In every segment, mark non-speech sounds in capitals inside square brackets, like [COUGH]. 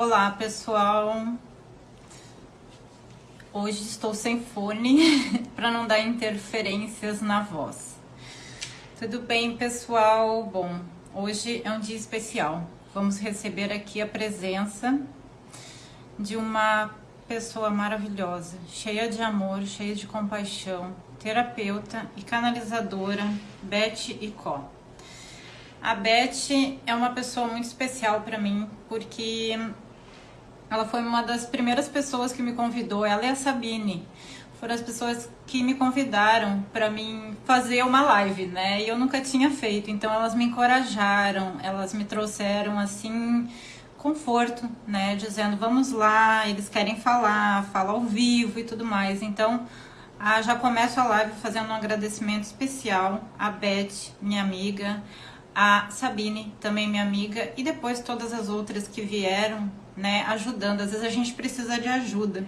Olá, pessoal. Hoje estou sem fone [LAUGHS] para não dar interferências na voz. Tudo bem, pessoal? Bom, hoje é um dia especial. Vamos receber aqui a presença de uma pessoa maravilhosa, cheia de amor, cheia de compaixão, terapeuta e canalizadora, Beth Icó. A Beth é uma pessoa muito especial para mim, porque ela foi uma das primeiras pessoas que me convidou, ela e a Sabine. Foram as pessoas que me convidaram para mim fazer uma live, né? E eu nunca tinha feito, então elas me encorajaram, elas me trouxeram assim conforto, né? Dizendo, vamos lá, eles querem falar, fala ao vivo e tudo mais. Então, já começo a live fazendo um agradecimento especial à Beth, minha amiga, a Sabine, também minha amiga, e depois todas as outras que vieram, né, ajudando. Às vezes a gente precisa de ajuda.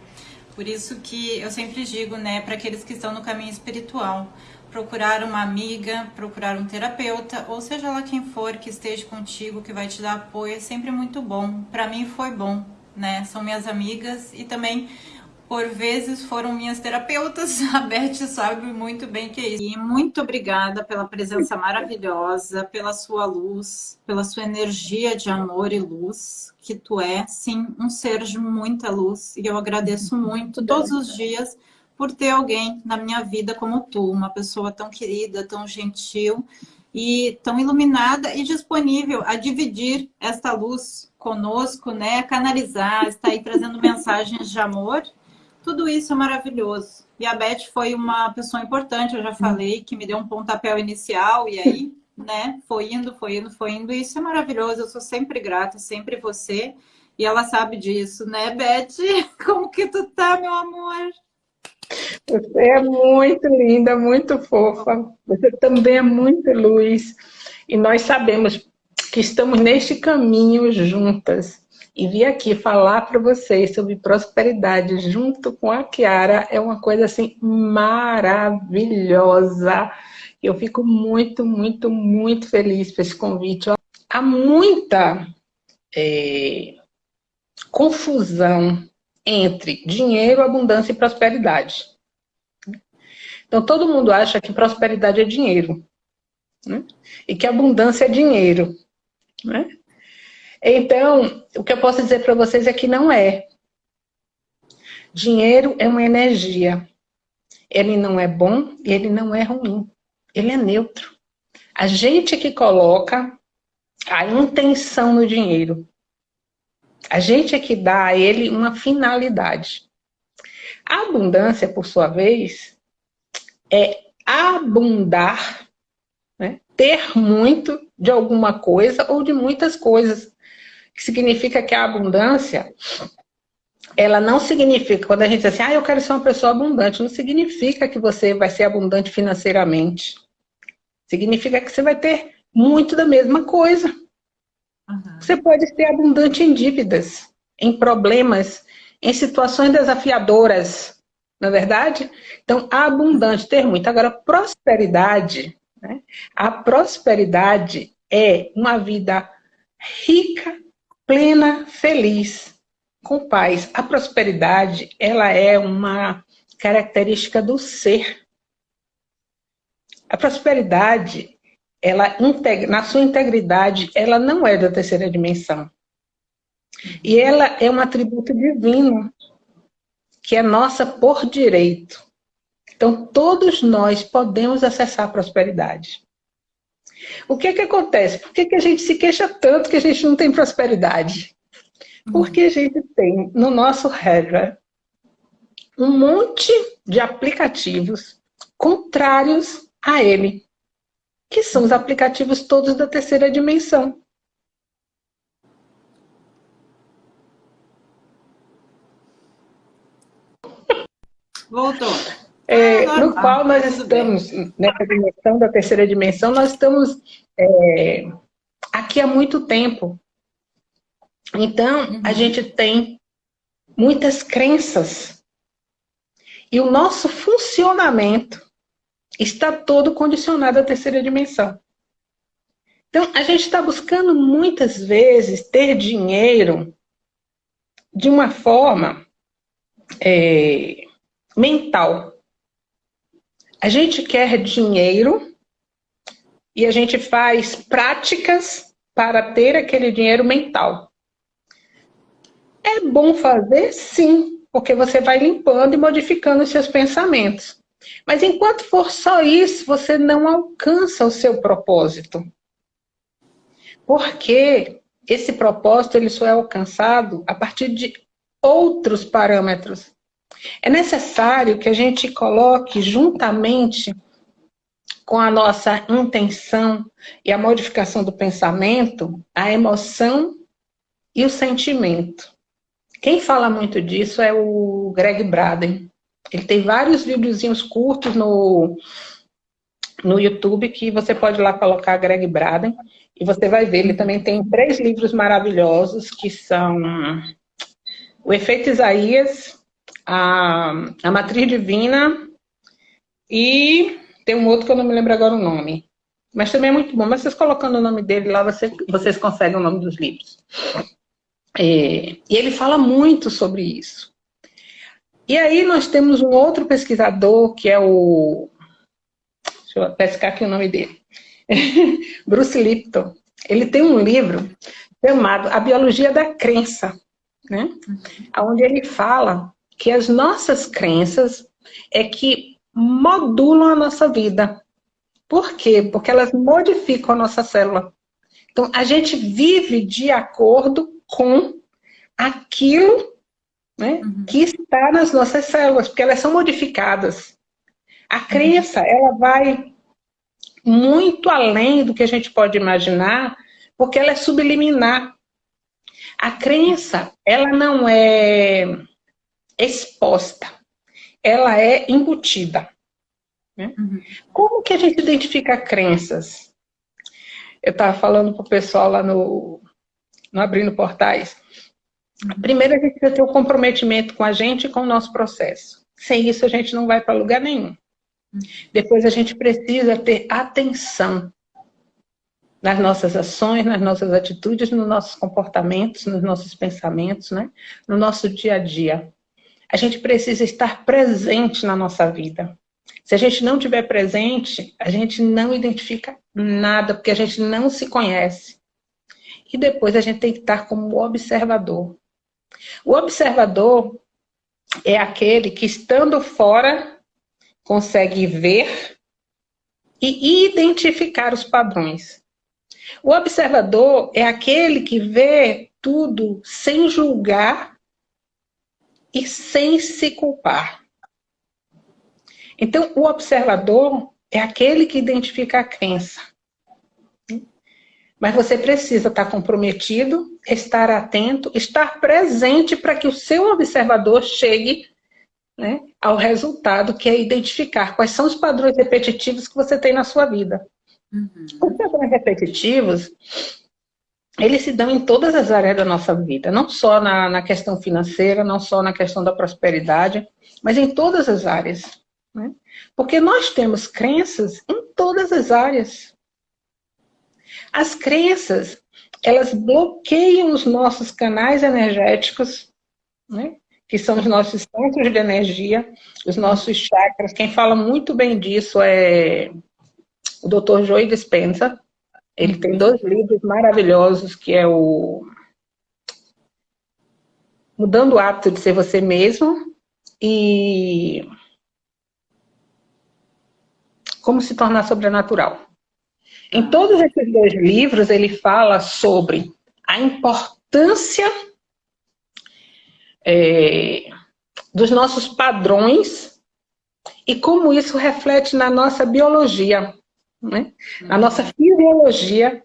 Por isso que eu sempre digo, né, para aqueles que estão no caminho espiritual, procurar uma amiga, procurar um terapeuta, ou seja lá quem for que esteja contigo, que vai te dar apoio, é sempre muito bom. Para mim foi bom, né? São minhas amigas e também por vezes foram minhas terapeutas, [LAUGHS] a Beth sabe muito bem que é isso. E muito obrigada pela presença maravilhosa, pela sua luz, pela sua energia de amor e luz, que tu é, sim, um ser de muita luz. E eu agradeço muito todos os dias por ter alguém na minha vida como tu, uma pessoa tão querida, tão gentil e tão iluminada e disponível a dividir esta luz conosco, né, canalizar, está aí trazendo [LAUGHS] mensagens de amor tudo isso é maravilhoso. E a Beth foi uma pessoa importante, eu já falei, que me deu um pontapé inicial e aí, né, foi indo, foi indo, foi indo. E isso é maravilhoso, eu sou sempre grata, sempre você. E ela sabe disso, né, Beth? [LAUGHS] Como que tu tá, meu amor? Você é muito linda, muito fofa. Você também é muito luz. E nós sabemos que estamos neste caminho juntas e vir aqui falar para vocês sobre prosperidade junto com a Kiara é uma coisa assim maravilhosa. Eu fico muito, muito, muito feliz por esse convite. Há muita é, confusão entre dinheiro, abundância e prosperidade. Então, todo mundo acha que prosperidade é dinheiro. Né? E que abundância é dinheiro. Né? Então, o que eu posso dizer para vocês é que não é. Dinheiro é uma energia. Ele não é bom e ele não é ruim. Ele é neutro. A gente que coloca a intenção no dinheiro. A gente é que dá a ele uma finalidade. A abundância, por sua vez, é abundar, né? ter muito de alguma coisa ou de muitas coisas que significa que a abundância, ela não significa, quando a gente diz assim, ah, eu quero ser uma pessoa abundante, não significa que você vai ser abundante financeiramente. Significa que você vai ter muito da mesma coisa. Uhum. Você pode ser abundante em dívidas, em problemas, em situações desafiadoras, não é verdade? Então, abundante, ter muito. Agora, prosperidade, né? a prosperidade é uma vida rica plena, feliz, com paz. A prosperidade, ela é uma característica do ser. A prosperidade, ela na sua integridade, ela não é da terceira dimensão. E ela é um atributo divino, que é nossa por direito. Então, todos nós podemos acessar a prosperidade. O que que acontece? Por que, que a gente se queixa tanto que a gente não tem prosperidade? Porque a gente tem no nosso regra um monte de aplicativos contrários a ele, que são os aplicativos todos da terceira dimensão. Voltou. É, no qual nós estamos, nessa dimensão da terceira dimensão, nós estamos é, aqui há muito tempo. Então, a uhum. gente tem muitas crenças. E o nosso funcionamento está todo condicionado à terceira dimensão. Então, a gente está buscando muitas vezes ter dinheiro de uma forma é, mental. A gente quer dinheiro e a gente faz práticas para ter aquele dinheiro mental. É bom fazer? Sim, porque você vai limpando e modificando os seus pensamentos. Mas enquanto for só isso, você não alcança o seu propósito. Porque esse propósito ele só é alcançado a partir de outros parâmetros. É necessário que a gente coloque juntamente com a nossa intenção e a modificação do pensamento, a emoção e o sentimento. Quem fala muito disso é o Greg Braden. Ele tem vários videozinhos curtos no, no YouTube que você pode lá colocar Greg Braden e você vai ver. Ele também tem três livros maravilhosos que são O Efeito Isaías, a, a Matriz Divina e tem um outro que eu não me lembro agora o nome. Mas também é muito bom. Mas vocês colocando o nome dele lá, você, vocês conseguem o nome dos livros. É, e ele fala muito sobre isso. E aí nós temos um outro pesquisador, que é o... Deixa eu pescar aqui o nome dele. [LAUGHS] Bruce Lipton. Ele tem um livro chamado A Biologia da Crença, né? Onde ele fala que as nossas crenças é que modulam a nossa vida. Por quê? Porque elas modificam a nossa célula. Então, a gente vive de acordo com aquilo né, uhum. que está nas nossas células, porque elas são modificadas. A uhum. crença, ela vai muito além do que a gente pode imaginar, porque ela é subliminar. A crença, ela não é exposta, ela é embutida. Né? Uhum. Como que a gente identifica crenças? Eu estava falando para o pessoal lá no, no Abrindo Portais. Primeiro, a gente precisa ter o um comprometimento com a gente e com o nosso processo. Sem isso, a gente não vai para lugar nenhum. Depois, a gente precisa ter atenção nas nossas ações, nas nossas atitudes, nos nossos comportamentos, nos nossos pensamentos, né? no nosso dia a dia. A gente precisa estar presente na nossa vida. Se a gente não estiver presente, a gente não identifica nada, porque a gente não se conhece. E depois a gente tem que estar como observador. O observador é aquele que, estando fora, consegue ver e identificar os padrões. O observador é aquele que vê tudo sem julgar e sem se culpar. Então, o observador é aquele que identifica a crença. Mas você precisa estar comprometido, estar atento, estar presente para que o seu observador chegue né, ao resultado, que é identificar quais são os padrões repetitivos que você tem na sua vida. Uhum. Os padrões repetitivos, eles se dão em todas as áreas da nossa vida, não só na, na questão financeira, não só na questão da prosperidade, mas em todas as áreas. Né? Porque nós temos crenças em todas as áreas. As crenças, elas bloqueiam os nossos canais energéticos, né? que são os nossos centros de energia, os nossos chakras. Quem fala muito bem disso é o Dr. Joey Dispenza. Ele tem dois livros maravilhosos, que é o Mudando o Hábito de Ser Você Mesmo e Como Se Tornar Sobrenatural. Em todos esses dois livros, ele fala sobre a importância é, dos nossos padrões e como isso reflete na nossa biologia, né? na nossa fisiologia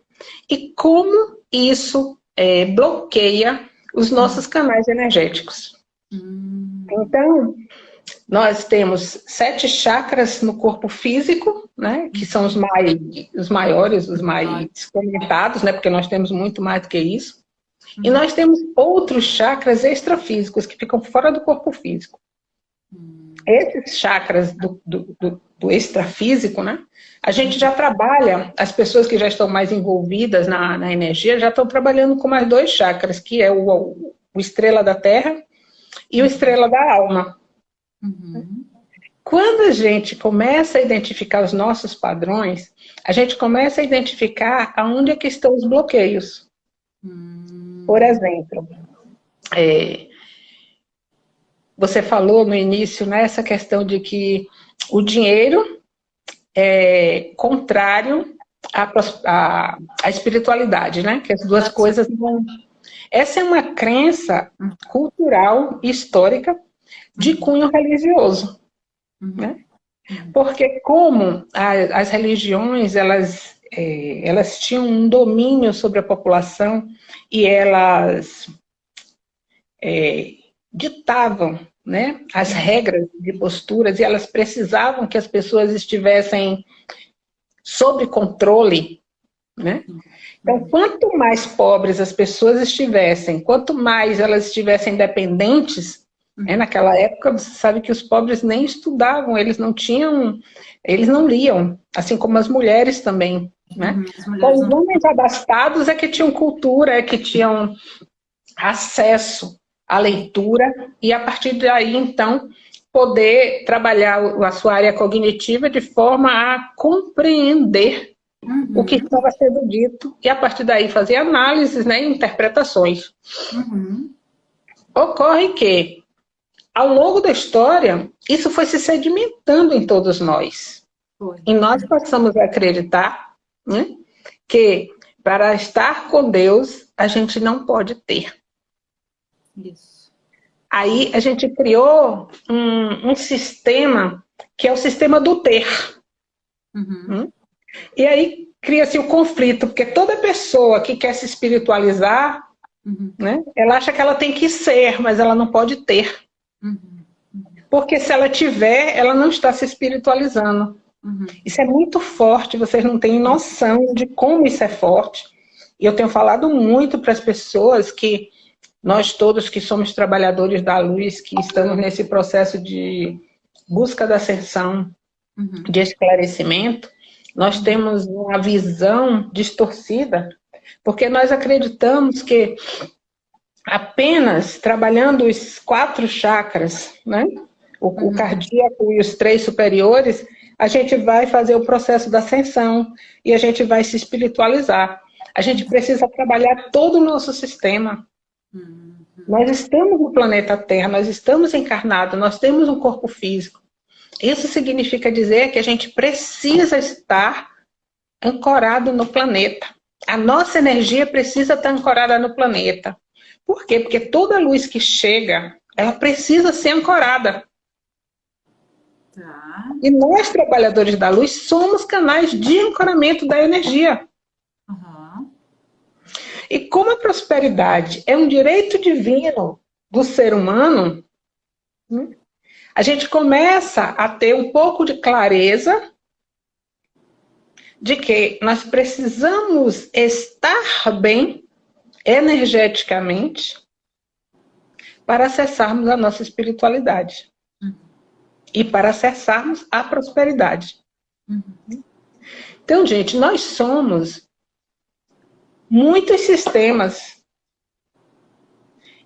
e como isso é, bloqueia os nossos canais energéticos. Hum. Então, nós temos sete chakras no corpo físico, né? Que são os, mais, os maiores, os mais comentados, né? Porque nós temos muito mais do que isso. E nós temos outros chakras extrafísicos que ficam fora do corpo físico. Esses chakras do, do, do, do extrafísico, né? A gente já trabalha, as pessoas que já estão mais envolvidas na, na energia já estão trabalhando com mais dois chakras, que é o, o estrela da terra e o estrela da alma. Uhum. Quando a gente começa a identificar os nossos padrões, a gente começa a identificar aonde é que estão os bloqueios. Hum. Por exemplo, é, você falou no início nessa né, questão de que o dinheiro é contrário à, à, à espiritualidade, né? Que as duas coisas não... Essa é uma crença cultural, histórica, de uhum. cunho religioso. Uhum. Né? Porque como a, as religiões, elas, é, elas tinham um domínio sobre a população e elas é, ditavam né, as regras de posturas e elas precisavam que as pessoas estivessem sob controle, né? Então, quanto mais pobres as pessoas estivessem, quanto mais elas estivessem dependentes, né, naquela época você sabe que os pobres nem estudavam, eles não tinham, eles não liam, assim como as mulheres também, né? Uhum, então, os homens abastados é que tinham cultura, é que tinham acesso a leitura e a partir daí, então, poder trabalhar a sua área cognitiva de forma a compreender uhum. o que estava sendo dito e a partir daí fazer análises né, e interpretações. Uhum. Ocorre que, ao longo da história, isso foi se sedimentando em todos nós. Foi. E nós passamos a acreditar né, que para estar com Deus, a gente não pode ter. Isso. Aí a gente criou um, um sistema que é o sistema do ter. Uhum. Hum? E aí cria-se o conflito, porque toda pessoa que quer se espiritualizar, uhum. né, ela acha que ela tem que ser, mas ela não pode ter. Uhum. Porque se ela tiver, ela não está se espiritualizando. Uhum. Isso é muito forte, vocês não têm noção de como isso é forte. E eu tenho falado muito para as pessoas que nós todos que somos trabalhadores da luz, que estamos nesse processo de busca da ascensão, uhum. de esclarecimento, nós temos uma visão distorcida, porque nós acreditamos que apenas trabalhando os quatro chakras, né? o, uhum. o cardíaco e os três superiores, a gente vai fazer o processo da ascensão e a gente vai se espiritualizar. A gente precisa trabalhar todo o nosso sistema. Uhum. Nós estamos no planeta Terra, nós estamos encarnados, nós temos um corpo físico. Isso significa dizer que a gente precisa estar ancorado no planeta. A nossa energia precisa estar ancorada no planeta. Por quê? Porque toda luz que chega, ela precisa ser ancorada. Tá. E nós, trabalhadores da luz, somos canais de ancoramento da energia. E como a prosperidade é um direito divino do ser humano, né, a gente começa a ter um pouco de clareza de que nós precisamos estar bem energeticamente para acessarmos a nossa espiritualidade uhum. e para acessarmos a prosperidade. Uhum. Então, gente, nós somos muitos sistemas.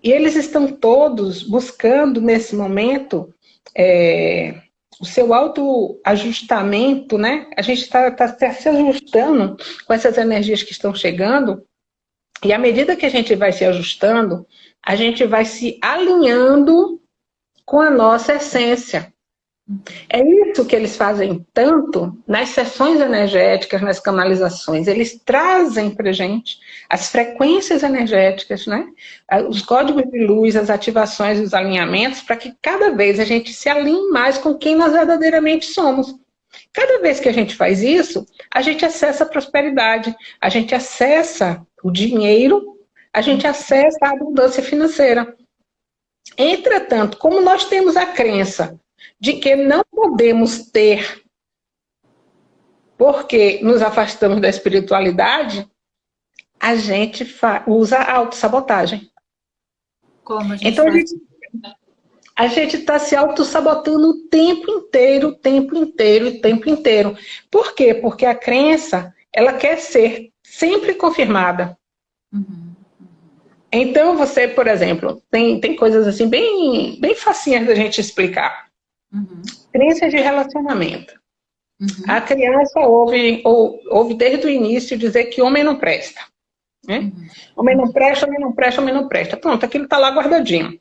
E eles estão todos buscando, nesse momento, é, o seu autoajustamento, né? A gente está tá, se ajustando com essas energias que estão chegando, e à medida que a gente vai se ajustando, a gente vai se alinhando com a nossa essência. É isso que eles fazem tanto nas sessões energéticas, nas canalizações. Eles trazem para gente as frequências energéticas, né? os códigos de luz, as ativações os alinhamentos, para que cada vez a gente se alinhe mais com quem nós verdadeiramente somos. Cada vez que a gente faz isso, a gente acessa a prosperidade, a gente acessa o dinheiro, a gente acessa a abundância financeira. Entretanto, como nós temos a crença de que não podemos ter porque nos afastamos da espiritualidade, a gente usa a autossabotagem. Como a gente então, faz? a gente está se autossabotando o tempo inteiro, o tempo inteiro, o tempo inteiro. Por quê? Porque a crença, ela quer ser sempre confirmada. Uhum. Então, você, por exemplo, tem, tem coisas assim bem, bem facinhas da gente explicar. Uhum. Crenças de relacionamento. Uhum. A criança ouve, ou, ouve desde o início dizer que homem não presta. Né? Uhum. Homem não presta, homem não presta, homem não presta. Pronto, aquilo está lá guardadinho.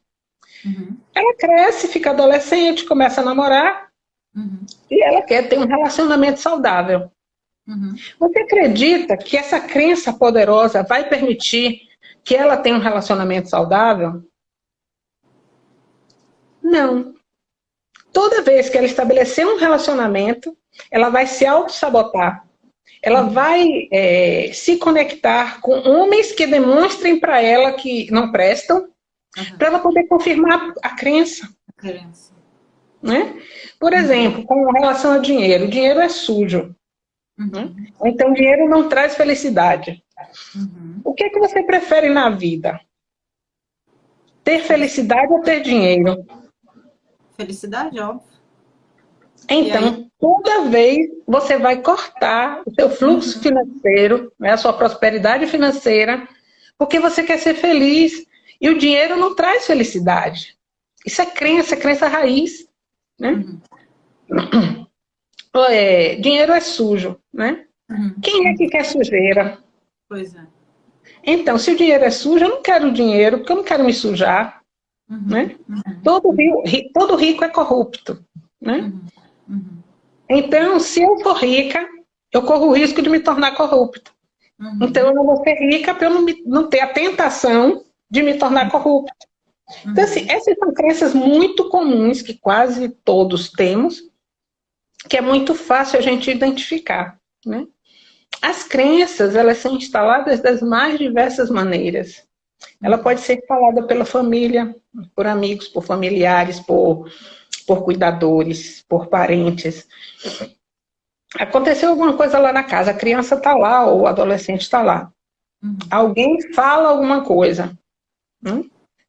Uhum. Ela cresce, fica adolescente, começa a namorar uhum. e ela quer ter um relacionamento saudável. Uhum. Você acredita que essa crença poderosa vai permitir que ela tenha um relacionamento saudável? Não. Toda vez que ela estabelecer um relacionamento, ela vai se auto-sabotar. Ela uhum. vai é, se conectar com homens que demonstrem para ela que não prestam, uhum. para ela poder confirmar a crença. A crença. Né? Por uhum. exemplo, com relação ao dinheiro. O dinheiro é sujo. Uhum. Né? Então, dinheiro não traz felicidade. Uhum. O que, é que você prefere na vida? Ter felicidade ou ter dinheiro? Felicidade, óbvio. Então, toda vez você vai cortar o seu fluxo uhum. financeiro, né, a sua prosperidade financeira, porque você quer ser feliz. E o dinheiro não traz felicidade. Isso é crença, é crença raiz. Né? Uhum. É, dinheiro é sujo, né? Uhum. Quem é que quer sujeira? Pois é. Então, se o dinheiro é sujo, eu não quero dinheiro, porque eu não quero me sujar. Uhum. Né? Uhum. Todo, rico, todo rico é corrupto. Né? Uhum. uhum. Então, se eu for rica, eu corro o risco de me tornar corrupto. Então, eu não vou ser rica para eu não, me, não, ter a tentação de me tornar corrupto. Então, assim, essas são crenças muito comuns que quase todos temos, que é muito fácil a gente identificar. Né? As crenças, elas são instaladas das mais diversas maneiras. Ela pode ser instalada pela família, por amigos, por familiares, por, por cuidadores, por parentes. Aconteceu alguma coisa lá na casa, a criança está lá ou o adolescente está lá. Uhum. Alguém fala alguma coisa né?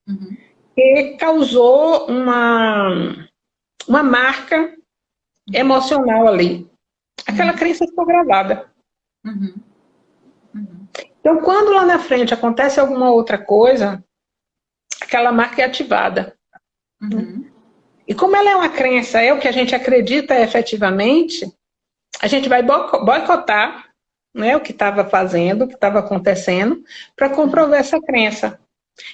uhum. que causou uma, uma marca emocional ali. Aquela uhum. crença ficou gravada. Uhum. Uhum. Então, quando lá na frente acontece alguma outra coisa, aquela marca é ativada. Uhum. E como ela é uma crença, é o que a gente acredita efetivamente, a gente vai boicotar né, o que estava fazendo, o que estava acontecendo, para comprovar essa crença.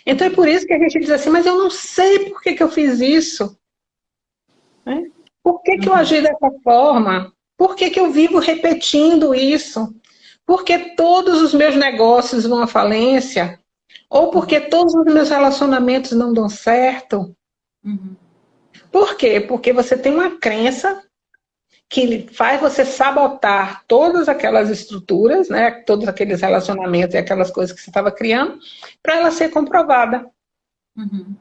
Então é por isso que a gente diz assim, mas eu não sei por que, que eu fiz isso. Né? Por que, que eu agi dessa forma? Por que, que eu vivo repetindo isso? Porque todos os meus negócios vão à falência? Ou porque todos os meus relacionamentos não dão certo? Uhum. Por quê? Porque você tem uma crença que faz você sabotar todas aquelas estruturas, né, todos aqueles relacionamentos e aquelas coisas que você estava criando, para ela ser comprovada. Uhum.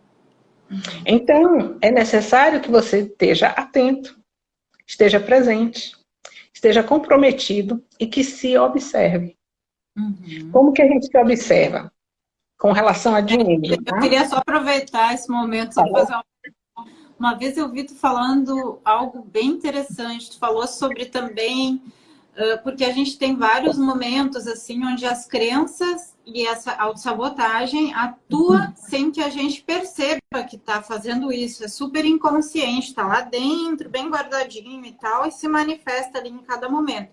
Então, é necessário que você esteja atento, esteja presente, esteja comprometido e que se observe. Uhum. Como que a gente se observa? Com relação a dinheiro. Eu tá? queria só aproveitar esse momento para fazer uma uma vez eu vi tu falando algo bem interessante, tu falou sobre também, porque a gente tem vários momentos assim, onde as crenças e essa autossabotagem atua sem que a gente perceba que está fazendo isso. É super inconsciente, está lá dentro, bem guardadinho e tal, e se manifesta ali em cada momento.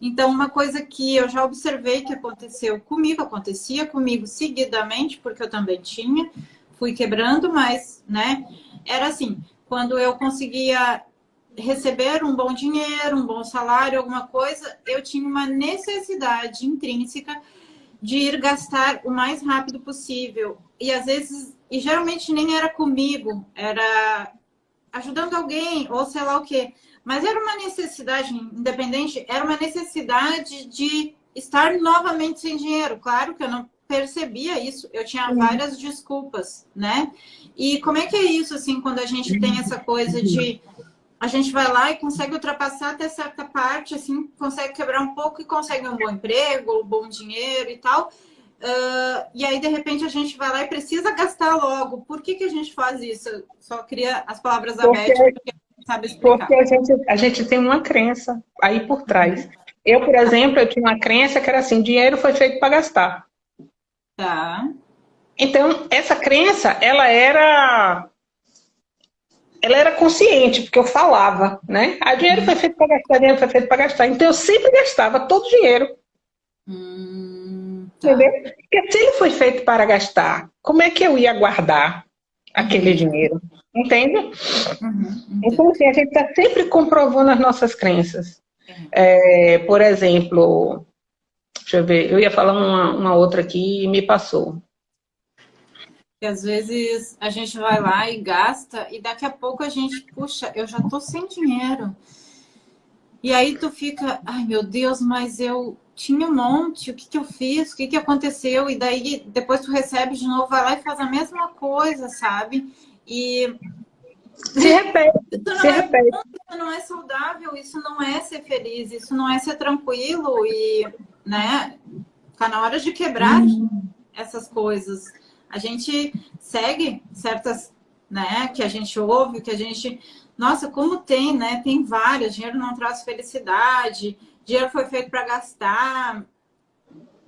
Então, uma coisa que eu já observei que aconteceu comigo, acontecia comigo seguidamente, porque eu também tinha, fui quebrando, mas, né, era assim, quando eu conseguia receber um bom dinheiro, um bom salário, alguma coisa, eu tinha uma necessidade intrínseca de ir gastar o mais rápido possível. E às vezes, e geralmente nem era comigo, era ajudando alguém ou sei lá o quê. Mas era uma necessidade, independente, era uma necessidade de estar novamente sem dinheiro. Claro que eu não percebia isso, eu tinha várias desculpas, né? E como é que é isso, assim, quando a gente tem essa coisa de a gente vai lá e consegue ultrapassar até certa parte, assim, consegue quebrar um pouco e consegue um bom emprego, um bom dinheiro e tal. Uh, e aí, de repente, a gente vai lá e precisa gastar logo. Por que, que a gente faz isso? Eu só queria as palavras abertas, porque sabe explicar. Porque a gente, a gente tem uma crença aí por trás. Eu, por exemplo, eu tinha uma crença que era assim, dinheiro foi feito para gastar. Tá. Então, essa crença, ela era ela era consciente, porque eu falava, né? Ah, dinheiro foi feito para gastar, dinheiro foi feito para gastar. Então eu sempre gastava todo o dinheiro. Hum, tá. Entendeu? Porque se ele foi feito para gastar, como é que eu ia guardar aquele uhum. dinheiro? Entende? Uhum, então, assim, a gente está sempre comprovando as nossas crenças. Uhum. É, por exemplo, deixa eu ver, eu ia falar uma, uma outra aqui e me passou. Que às vezes a gente vai lá e gasta e daqui a pouco a gente, puxa, eu já tô sem dinheiro. E aí tu fica, ai meu Deus, mas eu tinha um monte, o que que eu fiz, o que que aconteceu? E daí depois tu recebe de novo, vai lá e faz a mesma coisa, sabe? E se repete, se é, repete. Isso não é saudável, isso não é ser feliz, isso não é ser tranquilo e, né, tá na hora de quebrar hum. essas coisas. A gente segue certas, né, que a gente ouve, que a gente... Nossa, como tem, né? Tem várias. Dinheiro não traz felicidade. Dinheiro foi feito para gastar.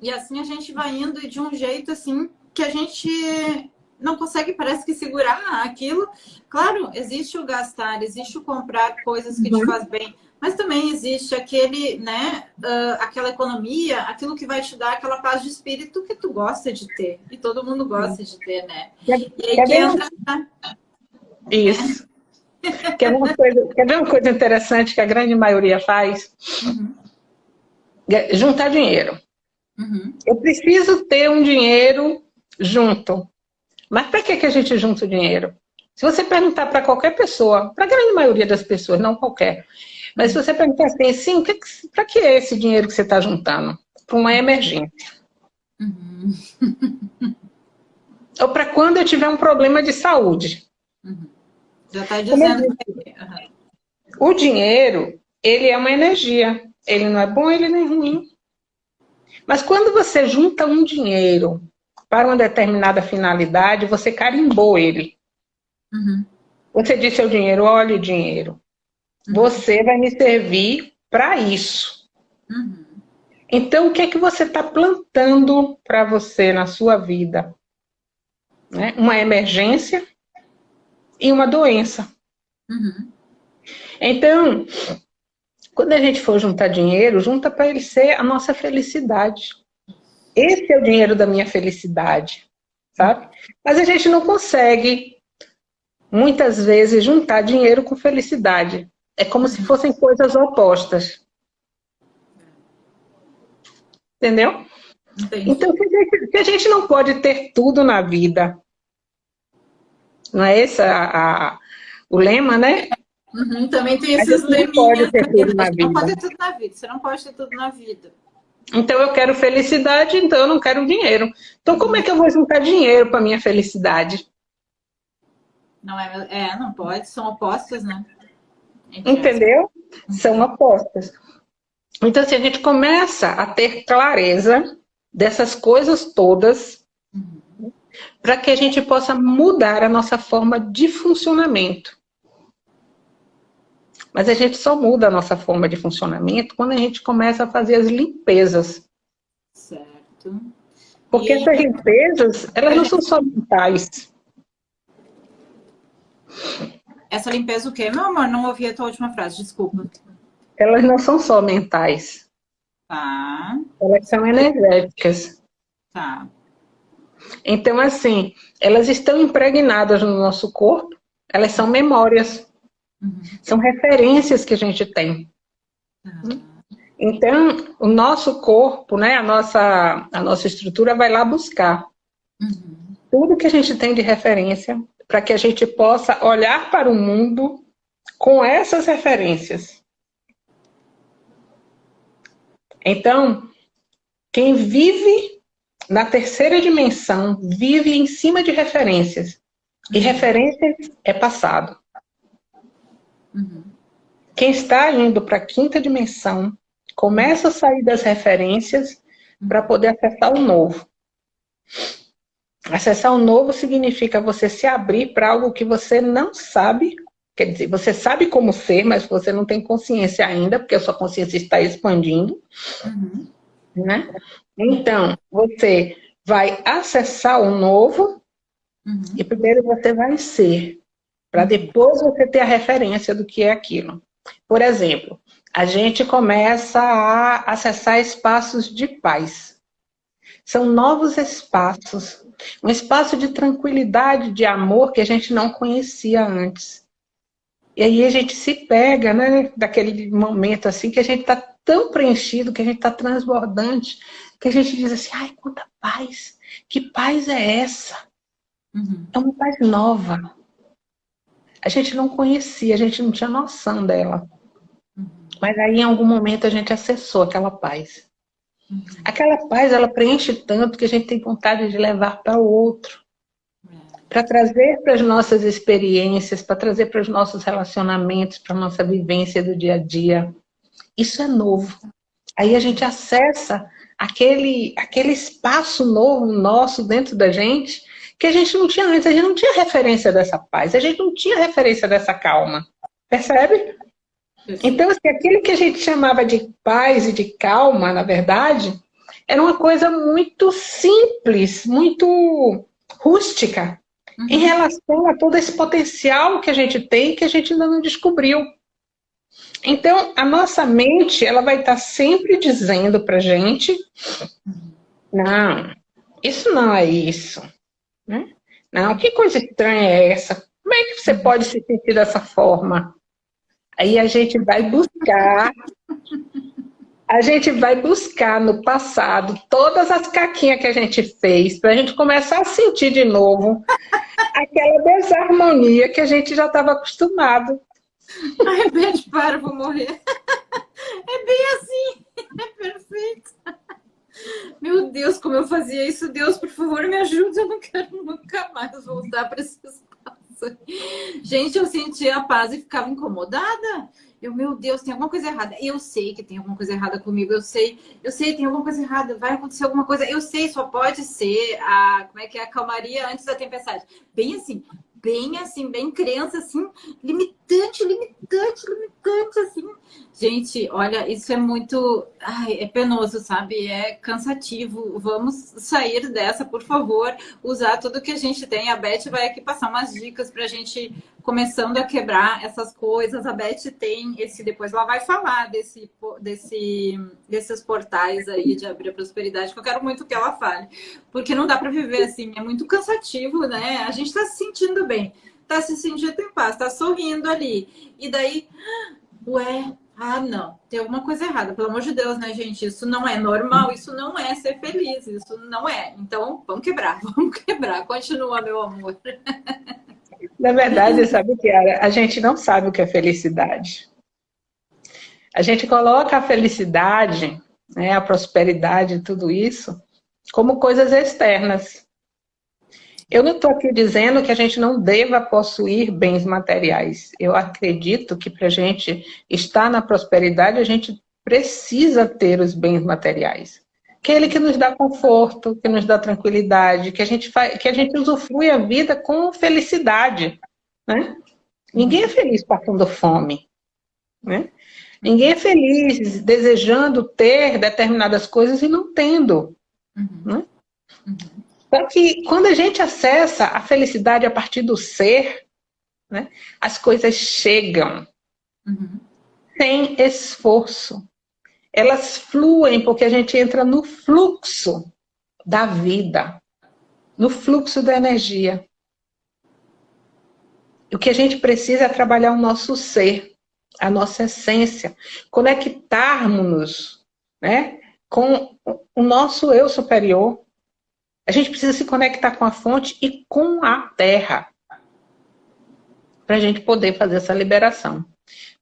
E assim a gente vai indo de um jeito assim que a gente não consegue, parece que, segurar aquilo. Claro, existe o gastar, existe o comprar coisas que te uhum. faz bem, mas também existe aquele, né, uh, aquela economia, aquilo que vai te dar aquela paz de espírito que tu gosta de ter. E todo mundo gosta de ter, né? E aí que entra... Isso. [LAUGHS] quer, ver uma coisa, quer ver uma coisa interessante que a grande maioria faz? Uhum. Juntar dinheiro. Uhum. Eu preciso ter um dinheiro junto. Mas para que, que a gente junta o dinheiro? Se você perguntar para qualquer pessoa, para a grande maioria das pessoas, não qualquer, mas se você perguntar assim, sim, para que é esse dinheiro que você está juntando? Para uma emergência. Uhum. Ou para quando eu tiver um problema de saúde. Uhum. Já está dizendo. Uhum. O dinheiro, ele é uma energia. Ele não é bom, ele não é ruim. Mas quando você junta um dinheiro para uma determinada finalidade, você carimbou ele. Uhum. Você disse ao dinheiro, olha o dinheiro. Você vai me servir para isso. Uhum. Então, o que é que você está plantando para você na sua vida? Né? Uma emergência e uma doença. Uhum. Então, quando a gente for juntar dinheiro, junta para ele ser a nossa felicidade. Esse é o dinheiro da minha felicidade, sabe? Mas a gente não consegue, muitas vezes, juntar dinheiro com felicidade. É como se fossem coisas opostas. Entendeu? Entendi. Então, se a, gente, se a, gente, não pode ter tudo na vida, não é esse a, a, o lema, né? Uhum, também tem esses leminhas. Pode ter tudo na vida. Não pode ter tudo na vida. Você não pode ter tudo na vida. Então eu quero felicidade, então eu não quero dinheiro. Então como é que eu vou juntar dinheiro para minha felicidade? Não é, é, não pode, são opostas, né? Entendeu? São apostas. Então, se a gente começa a ter clareza dessas coisas todas, uhum. para que a gente possa mudar a nossa forma de funcionamento. Mas a gente só muda a nossa forma de funcionamento quando a gente começa a fazer as limpezas. Certo. Porque e... essas limpezas, elas não são só mentais. Essa limpeza o quê, meu amor? Não ouvi a tua última frase, desculpa. Elas não são só mentais. Tá. Elas são energéticas. Tá. Então, assim, elas estão impregnadas no nosso corpo, elas são memórias. Uhum. São referências que a gente tem. Uhum. Então, o nosso corpo, né, a, nossa, a nossa estrutura vai lá buscar uhum. tudo que a gente tem de referência para que a gente possa olhar para o mundo com essas referências. Então, quem vive na terceira dimensão vive em cima de referências. E referências é passado. Uhum. Quem está indo para a quinta dimensão começa a sair das referências para poder acessar o novo. Acessar o novo significa você se abrir para algo que você não sabe. Quer dizer, você sabe como ser, mas você não tem consciência ainda, porque a sua consciência está expandindo. Uhum. Né? Então, você vai acessar o novo uhum. e primeiro você vai ser, para depois você ter a referência do que é aquilo. Por exemplo, a gente começa a acessar espaços de paz. São novos espaços, um espaço de tranquilidade, de amor que a gente não conhecia antes. E aí a gente se pega, né, daquele momento assim que a gente está tão preenchido, que a gente está transbordante, que a gente diz assim, ai, quanta paz, que paz é essa? Uhum. É uma paz nova. A gente não conhecia, a gente não tinha noção dela. Uhum. Mas aí em algum momento a gente acessou aquela paz. Uhum. Aquela paz, ela preenche tanto que a gente tem vontade de levar para o outro para trazer para as nossas experiências, para trazer para os nossos relacionamentos, para a nossa vivência do dia a dia. Isso é novo. Aí a gente acessa aquele, aquele espaço novo nosso dentro da gente que a gente não tinha antes, a gente não tinha referência dessa paz, a gente não tinha referência dessa calma. Percebe? Então, assim, aquilo que a gente chamava de paz e de calma, na verdade, era uma coisa muito simples, muito rústica, uhum. em relação a todo esse potencial que a gente tem que a gente ainda não descobriu. Então, a nossa mente, ela vai estar sempre dizendo para gente, não, isso não é isso. Né? Não, que coisa estranha é essa? Como é que você pode se sentir dessa forma? Aí a gente vai buscar a gente vai buscar no passado todas as caquinhas que a gente fez, para a gente começar a sentir de novo aquela desarmonia que a gente já estava acostumado. Ai, Beth, para, vou morrer. É bem assim, é perfeito. Meu Deus, como eu fazia isso. Deus, por favor, me ajude. Eu não quero nunca mais voltar para esse Gente, eu sentia a paz e ficava incomodada. Eu, meu Deus, tem alguma coisa errada. Eu sei que tem alguma coisa errada comigo. Eu sei, eu sei, tem alguma coisa errada. Vai acontecer alguma coisa. Eu sei, só pode ser a, como é que é, a calmaria antes da tempestade. Bem assim, bem assim, bem crença, assim, limitante, limitante, limitante, assim. Gente, olha, isso é muito... Ai, é penoso, sabe? É cansativo. Vamos sair dessa, por favor. Usar tudo que a gente tem. A Beth vai aqui passar umas dicas pra gente começando a quebrar essas coisas. A Beth tem esse... Depois ela vai falar desse, desse, desses portais aí de abrir a prosperidade, que eu quero muito que ela fale. Porque não dá pra viver assim. É muito cansativo, né? A gente tá se sentindo bem. Tá se sentindo em paz. Tá sorrindo ali. E daí... Ué, ah, não, tem alguma coisa errada, pelo amor de Deus, né, gente? Isso não é normal, isso não é ser feliz, isso não é. Então, vamos quebrar, [LAUGHS] vamos quebrar. Continua, meu amor. Na verdade, sabe era? A gente não sabe o que é felicidade. A gente coloca a felicidade, né, a prosperidade, tudo isso, como coisas externas. Eu não estou aqui dizendo que a gente não deva possuir bens materiais. Eu acredito que para a gente estar na prosperidade, a gente precisa ter os bens materiais. Aquele que nos dá conforto, que nos dá tranquilidade, que a gente, faz, que a gente usufrui a vida com felicidade. Né? Ninguém é feliz passando fome. Né? Ninguém é feliz desejando ter determinadas coisas e não tendo. Uhum. Né? Uhum. Só que quando a gente acessa a felicidade a partir do ser, né, as coisas chegam uhum. sem esforço. Elas fluem porque a gente entra no fluxo da vida, no fluxo da energia. O que a gente precisa é trabalhar o nosso ser, a nossa essência, conectarmos-nos né, com o nosso eu superior, a gente precisa se conectar com a fonte e com a terra para a gente poder fazer essa liberação.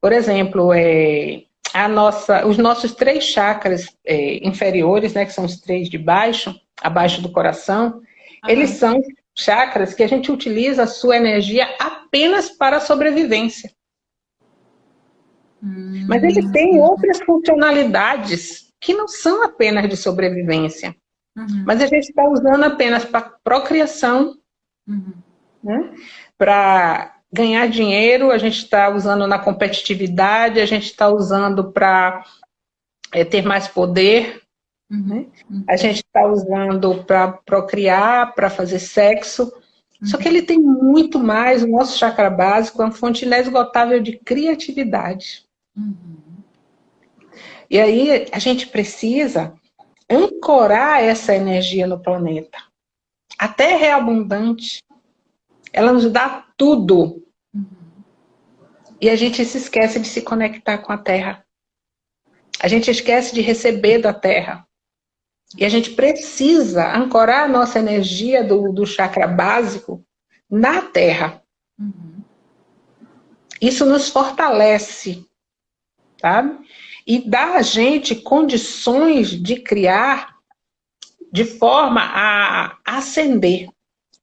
Por exemplo, é, a nossa, os nossos três chakras é, inferiores, né, que são os três de baixo, abaixo do coração, uhum. eles são chakras que a gente utiliza a sua energia apenas para a sobrevivência. Hum. Mas eles têm outras funcionalidades que não são apenas de sobrevivência. Uhum. Mas a gente está usando apenas para procriação, uhum. né? para ganhar dinheiro, a gente está usando na competitividade, a gente está usando para é, ter mais poder, Uhum. Né? Uhum. A gente está usando para procriar, para fazer sexo. Uhum. Só que ele tem muito mais, o nosso chakra básico é uma fonte inesgotável de criatividade. Uhum. E aí a gente precisa ancorar essa energia no planeta. A Terra é abundante. Ela nos dá tudo. E a gente se esquece de se conectar com a Terra. A gente esquece de receber da Terra. E a gente precisa ancorar a nossa energia do, do chakra básico na Terra. Uhum. Isso nos fortalece, tá? E dá a gente condições de criar de forma a ascender.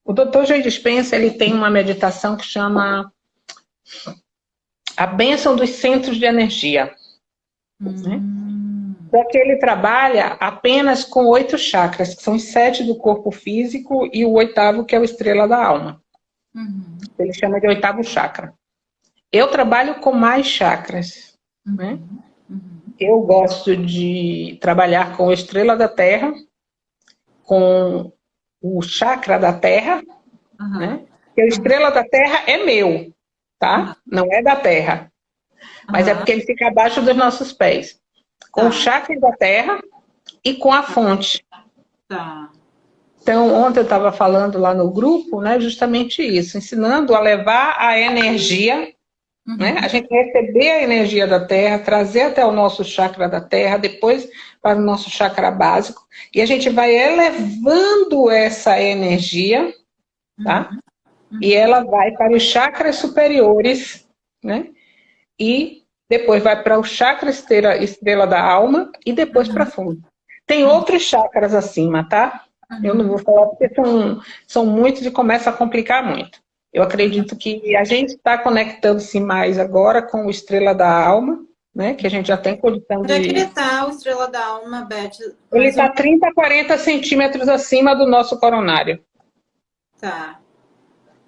O Dr. Joe Dispensa ele tem uma meditação que chama a bênção dos centros de energia. Uhum. Né? Porque ele trabalha apenas com oito chakras, que são os sete do corpo físico e o oitavo, que é o estrela da alma. Uhum. Ele chama de oitavo chakra. Eu trabalho com mais chakras. Uhum. Né? Uhum. Eu gosto de trabalhar com a estrela da terra, com o chakra da terra, né? Porque a estrela da terra é meu, tá? Não é da terra. Mas é porque ele fica abaixo dos nossos pés. Com tá. o chakra da terra e com a fonte. Tá. Então, ontem eu estava falando lá no grupo, né, justamente isso, ensinando a levar a energia, uhum. né, a gente receber a energia da Terra, trazer até o nosso chakra da Terra, depois para o nosso chakra básico, e a gente vai elevando essa energia, tá? Uhum. E ela vai para os chakras superiores, né? E depois vai para o chakra estrela, estrela da alma e depois uhum. para fundo. Tem outros chakras acima, tá? Eu não vou falar porque são, são muitos e começa a complicar muito. Eu acredito que a gente está conectando-se mais agora com o Estrela da Alma, né? Que a gente já tem condição Onde de... Onde é que ele está, o Estrela da Alma, Beth? Ele está 30 a 40 centímetros acima do nosso coronário. Tá.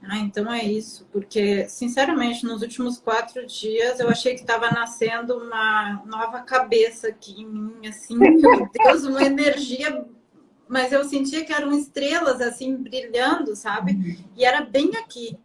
Ah, então é isso, porque, sinceramente, nos últimos quatro dias eu achei que estava nascendo uma nova cabeça aqui em mim, assim, meu Deus, uma energia mas eu sentia que eram estrelas, assim, brilhando, sabe? Uhum. E era bem aqui.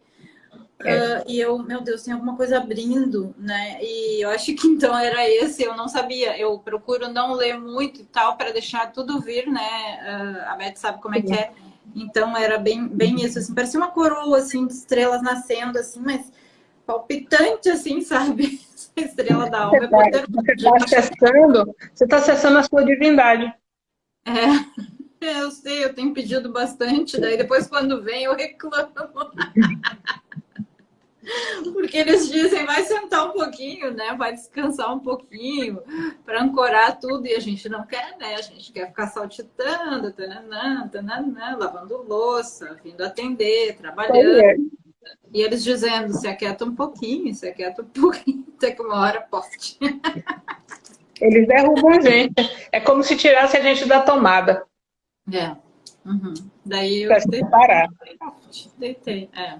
É. Uh, e eu, meu Deus, tem alguma coisa abrindo, né? E eu acho que então era esse, eu não sabia. Eu procuro não ler muito e tal, para deixar tudo vir, né? Uh, a Beth sabe como é que é. Então era bem, bem isso, assim, parecia uma coroa, assim, de estrelas nascendo, assim, mas palpitante, assim, [LAUGHS] sabe? estrela da alma. Você está acessando, você está acessando a sua divindade. É. Eu sei, eu tenho pedido bastante, daí depois quando vem eu reclamo. [LAUGHS] Porque eles dizem, vai sentar um pouquinho, né? Vai descansar um pouquinho para ancorar tudo. E a gente não quer, né? A gente quer ficar saltitando, tananã, tananã, lavando louça, vindo atender, trabalhando. E eles dizendo, se aquieta um pouquinho, se aquieta um [LAUGHS] pouquinho, até que uma hora poste. Eles derrubam a gente. É como se tirasse a gente da tomada. É. Uhum. Daí eu deitei. Parar. Deitei, é.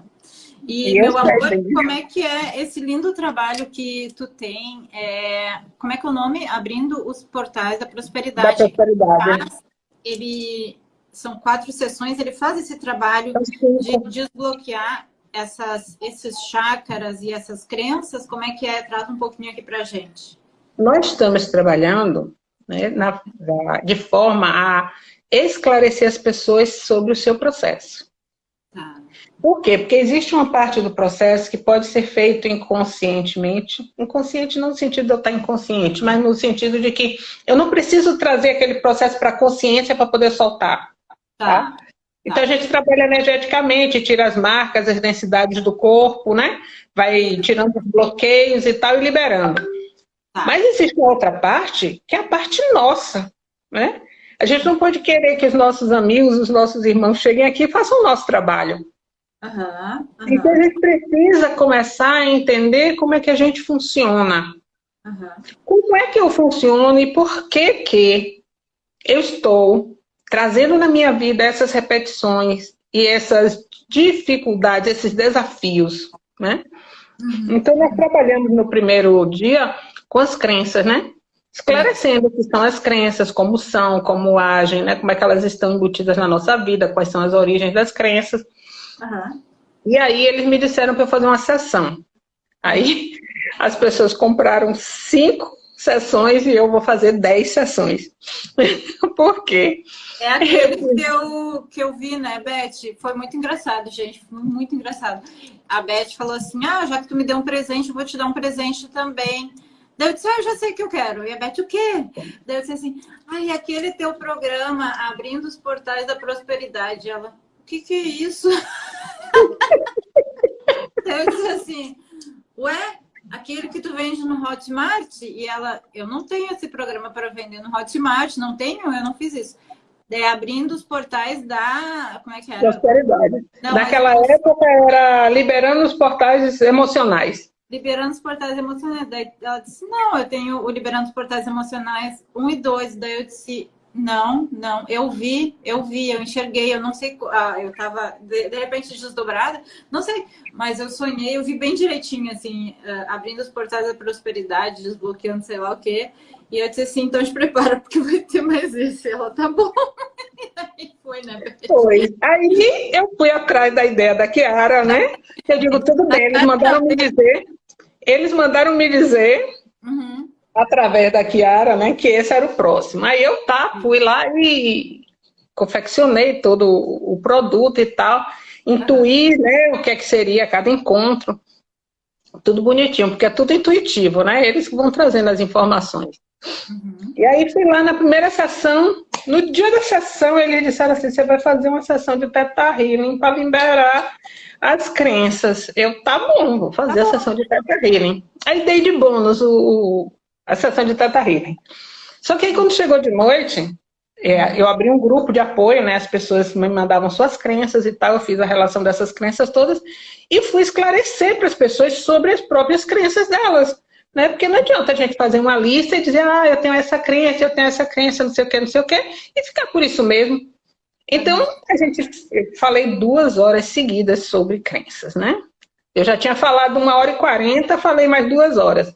E, e meu amor, como é que é esse lindo trabalho que tu tem? É, como é que é o nome? Abrindo os portais da prosperidade. Da prosperidade. Faz, ele são quatro sessões. Ele faz esse trabalho de desbloquear essas, esses chakras e essas crenças. Como é que é? Trata um pouquinho aqui pra gente. Nós estamos trabalhando né, na, de forma a esclarecer as pessoas sobre o seu processo. Tá. Por quê? Porque existe uma parte do processo que pode ser feito inconscientemente. Inconsciente não no sentido de eu estar inconsciente, mas no sentido de que eu não preciso trazer aquele processo para a consciência para poder soltar. Tá? tá? Então a gente trabalha energeticamente, tira as marcas, as densidades do corpo, né? Vai tirando os bloqueios e tal e liberando. Tá. Mas existe uma outra parte, que é a parte nossa, né? A gente não pode querer que os nossos amigos, os nossos irmãos cheguem aqui e façam o nosso trabalho. Uhum, uhum. Então a gente precisa começar a entender como é que a gente funciona. Uhum. Como é que eu funciono e por que que eu estou trazendo na minha vida essas repetições e essas dificuldades, esses desafios, né? Uhum. Então nós trabalhamos no primeiro dia com as crenças, né? Esclarecendo o que são as crenças, como são, como agem, né? como é que elas estão embutidas na nossa vida, quais são as origens das crenças. Uhum. E aí eles me disseram para eu fazer uma sessão. Aí [LAUGHS] as pessoas compraram cinco sessões e eu vou fazer dez sessões. [LAUGHS] Por quê? É aquele [LAUGHS] que eu, que eu vi, né, Beth? Foi muito engraçado, gente. Foi muito engraçado. A Beth falou assim, ah, já que tu me deu um presente, eu vou te dar um presente também. Daí eu disse, ah, eu já sei o que eu quero. E a Beth, o quê? Daí eu disse assim, ai, ah, aquele teu programa, Abrindo os Portais da Prosperidade. Ela, o que que é isso? [LAUGHS] eu disse assim, ué, aquele que tu vende no Hotmart? E ela, eu não tenho esse programa para vender no Hotmart, não tenho, eu não fiz isso. Daí abrindo os portais da. Como é que era? Prosperidade. Não, Naquela mas... época era liberando os portais emocionais. Liberando os portais emocionais. Daí ela disse: Não, eu tenho o Liberando os Portais Emocionais 1 e 2. Daí eu disse: não, não. Eu vi, eu vi, eu enxerguei, eu não sei. Ah, eu tava de, de, repente desdobrada, não sei, mas eu sonhei, eu vi bem direitinho, assim, uh, abrindo os portais da prosperidade, desbloqueando sei lá o quê. E eu disse assim: então te prepara, porque vai ter mais esse. Ela tá bom. [LAUGHS] aí foi, né? Foi. Aí eu fui atrás da ideia da Kiara, né? Eu digo: tudo bem, eles mandaram me dizer. Eles mandaram me dizer. Uhum através da Kiara, né, que esse era o próximo. Aí eu tá, fui lá e confeccionei todo o produto e tal, intuí, né, o que é que seria cada encontro, tudo bonitinho, porque é tudo intuitivo, né, eles vão trazendo as informações. Uhum. E aí fui lá na primeira sessão, no dia da sessão eles disseram assim, você vai fazer uma sessão de Teta Healing para liberar as crenças. Eu, tá bom, vou fazer tá a sessão de Teta Healing. Aí dei de bônus o, a sessão de Teta Healing. Só que aí quando chegou de noite, é, eu abri um grupo de apoio, né? As pessoas me mandavam suas crenças e tal, eu fiz a relação dessas crenças todas e fui esclarecer para as pessoas sobre as próprias crenças delas. Né? Porque não adianta a gente fazer uma lista e dizer, ah, eu tenho essa crença, eu tenho essa crença, não sei o que, não sei o que, e ficar por isso mesmo. Então, a gente falei duas horas seguidas sobre crenças, né? Eu já tinha falado uma hora e quarenta, falei mais duas horas.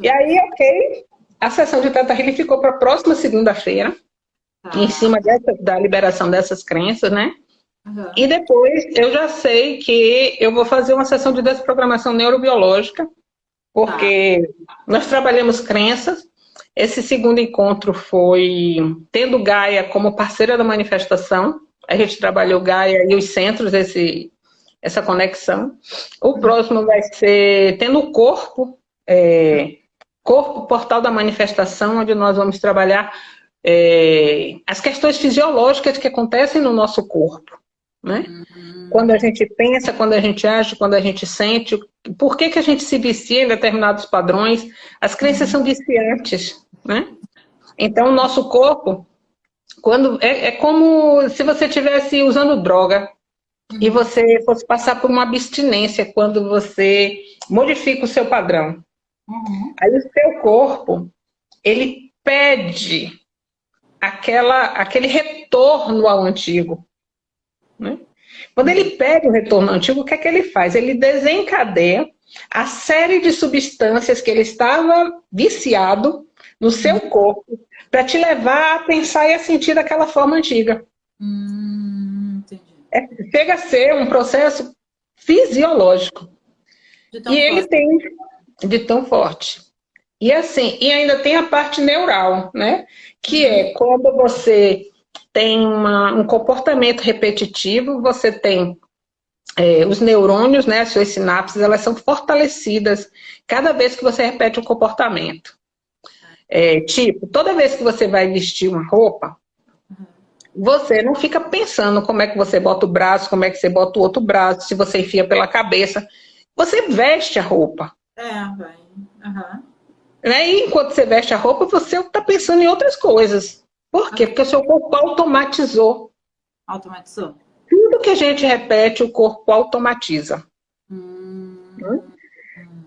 E aí, ok, a sessão de Teta Healing ficou para a próxima segunda-feira, ah. em cima dessa, da liberação dessas crenças, né? Uhum. E depois eu já sei que eu vou fazer uma sessão de desprogramação neurobiológica, porque ah. nós trabalhamos crenças. Esse segundo encontro foi tendo Gaia como parceira da manifestação. A gente trabalhou Gaia e os centros, esse, essa conexão. O uhum. próximo vai ser tendo o corpo é, Corpo Portal da Manifestação, onde nós vamos trabalhar é, as questões fisiológicas que acontecem no nosso corpo. Né? Uhum. Quando a gente pensa, quando a gente age, quando a gente sente, por que, que a gente se vicia em determinados padrões? As crenças são viciantes. Né? Então, o nosso corpo, quando é, é como se você estivesse usando droga uhum. e você fosse passar por uma abstinência quando você modifica o seu padrão. Uhum. Aí o seu corpo, ele pede aquela, aquele retorno ao antigo. Né? Quando ele pede o retorno ao antigo, o que é que ele faz? Ele desencadeia a série de substâncias que ele estava viciado no seu uhum. corpo para te levar a pensar e a sentir daquela forma antiga. Hum, é, chega a ser um processo fisiológico. E ele tem de tão forte. E assim, e ainda tem a parte neural, né? Que é quando você tem uma, um comportamento repetitivo, você tem é, os neurônios, né, as suas sinapses, elas são fortalecidas cada vez que você repete um comportamento. É, tipo, toda vez que você vai vestir uma roupa, você não fica pensando como é que você bota o braço, como é que você bota o outro braço, se você enfia pela cabeça. Você veste a roupa. É, vai. Uhum. Né? E enquanto você veste a roupa, você está pensando em outras coisas. Por quê? Porque o seu corpo automatizou. Automatizou. Tudo que a gente repete, o corpo automatiza. Hum.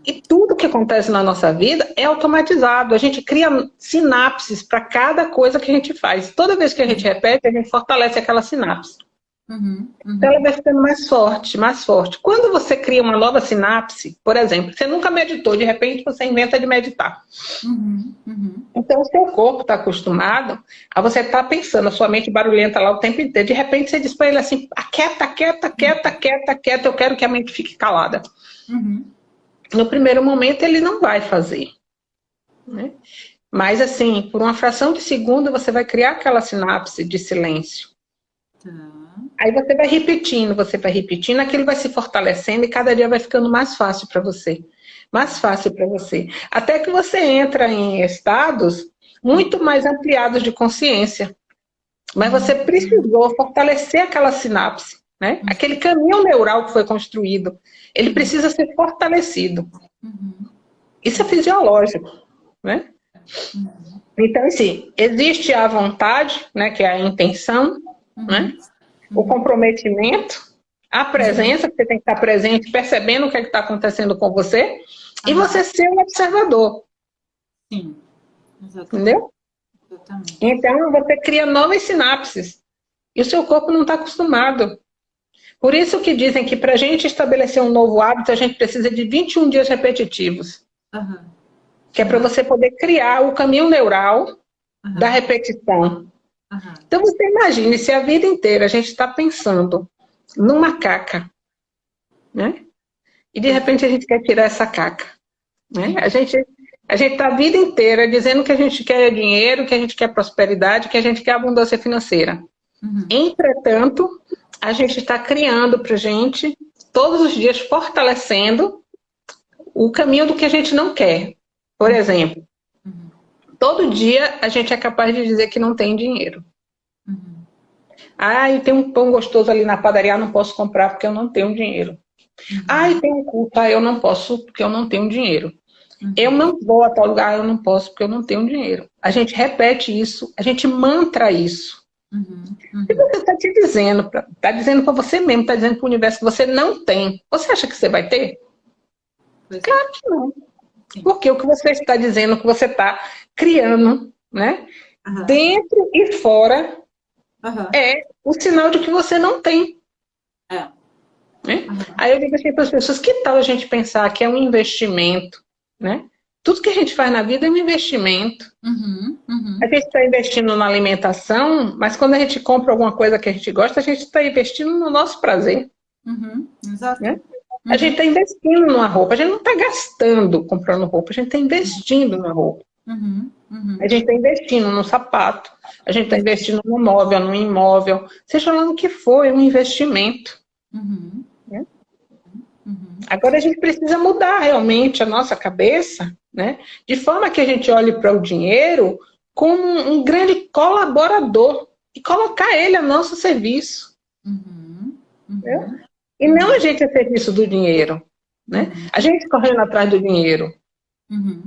E tudo que acontece na nossa vida é automatizado. A gente cria sinapses para cada coisa que a gente faz. Toda vez que a gente repete, a gente fortalece aquela sinapse. Uhum, uhum. Então ela vai ficando mais forte, mais forte. Quando você cria uma nova sinapse, por exemplo, você nunca meditou, de repente você inventa de meditar. Uhum, uhum. então o seu corpo está acostumado a você estar tá pensando, a sua mente barulhenta lá o tempo inteiro. De repente você diz para ele assim, quieta, quieta, quieta, quieta, quieta, eu quero que a mente fique calada. Uhum. No primeiro momento ele não vai fazer. Né? Mas assim, por uma fração de segundo você vai criar aquela sinapse de silêncio. Tá. Aí você vai repetindo, você vai repetindo, aquilo vai se fortalecendo e cada dia vai ficando mais fácil para você. Mais fácil para você. Até que você entra em estados muito mais ampliados de consciência. Mas você precisou fortalecer aquela sinapse, né? Aquele caminho neural que foi construído. Ele precisa ser fortalecido. Isso é fisiológico, né? Então, assim, existe a vontade, né, que é a intenção, né? o comprometimento, a presença, que você tem que estar presente, percebendo o que é está acontecendo com você, e você ser um observador. Sim, exatamente. Entendeu? Exatamente. Então, você cria novas sinapses, e o seu corpo não está acostumado. Por isso que dizem que para a gente estabelecer um novo hábito, a gente precisa de 21 dias repetitivos. Uhum. Que é para você poder criar o caminho neural uhum. da repetição. Uhum. Então você imagine se a vida inteira a gente está pensando numa caca, né? E de repente a gente quer tirar essa caca. Né? A gente a gente está a vida inteira dizendo que a gente quer dinheiro, que a gente quer prosperidade, que a gente quer abundância financeira. Uhum. Entretanto, a gente está criando para gente, todos os dias, fortalecendo o caminho do que a gente não quer. Por exemplo, Todo dia a gente é capaz de dizer que não tem dinheiro. Uhum. Ah, e tem um pão gostoso ali na padaria, não posso comprar porque eu não tenho dinheiro. Uhum. Ah, e tem um culto, ah, eu não posso porque eu não tenho dinheiro. Uhum. Eu não vou a tal lugar, eu não posso porque eu não tenho dinheiro. A gente repete isso, a gente mantra isso. Uhum. Uhum. E você está te dizendo, está dizendo para você mesmo, está dizendo para o universo que você não tem. Você acha que você vai ter? Pois é. claro que não. Sim. Porque o que você está dizendo, que você está criando, né? Uhum. Dentro e fora uhum. é o sinal de que você não tem. É. Né? Uhum. Aí eu digo assim para as pessoas, que tal a gente pensar que é um investimento, né? Tudo que a gente faz na vida é um investimento. Uhum, uhum. A gente está investindo na alimentação, mas quando a gente compra alguma coisa que a gente gosta, a gente está investindo no nosso prazer. Uhum, exato. Né? A gente está investindo numa roupa, a gente não está gastando comprando roupa, a gente está investindo na roupa. Uhum, uhum. A gente está investindo no sapato, a gente está investindo no móvel, no imóvel, seja lá no que for, é um investimento. Uhum. Uhum. Agora a gente precisa mudar realmente a nossa cabeça, né? de forma que a gente olhe para o dinheiro como um grande colaborador e colocar ele a nosso serviço. Uhum. Uhum. E não a gente a serviço do dinheiro. Né? A gente correndo atrás do dinheiro. Uhum.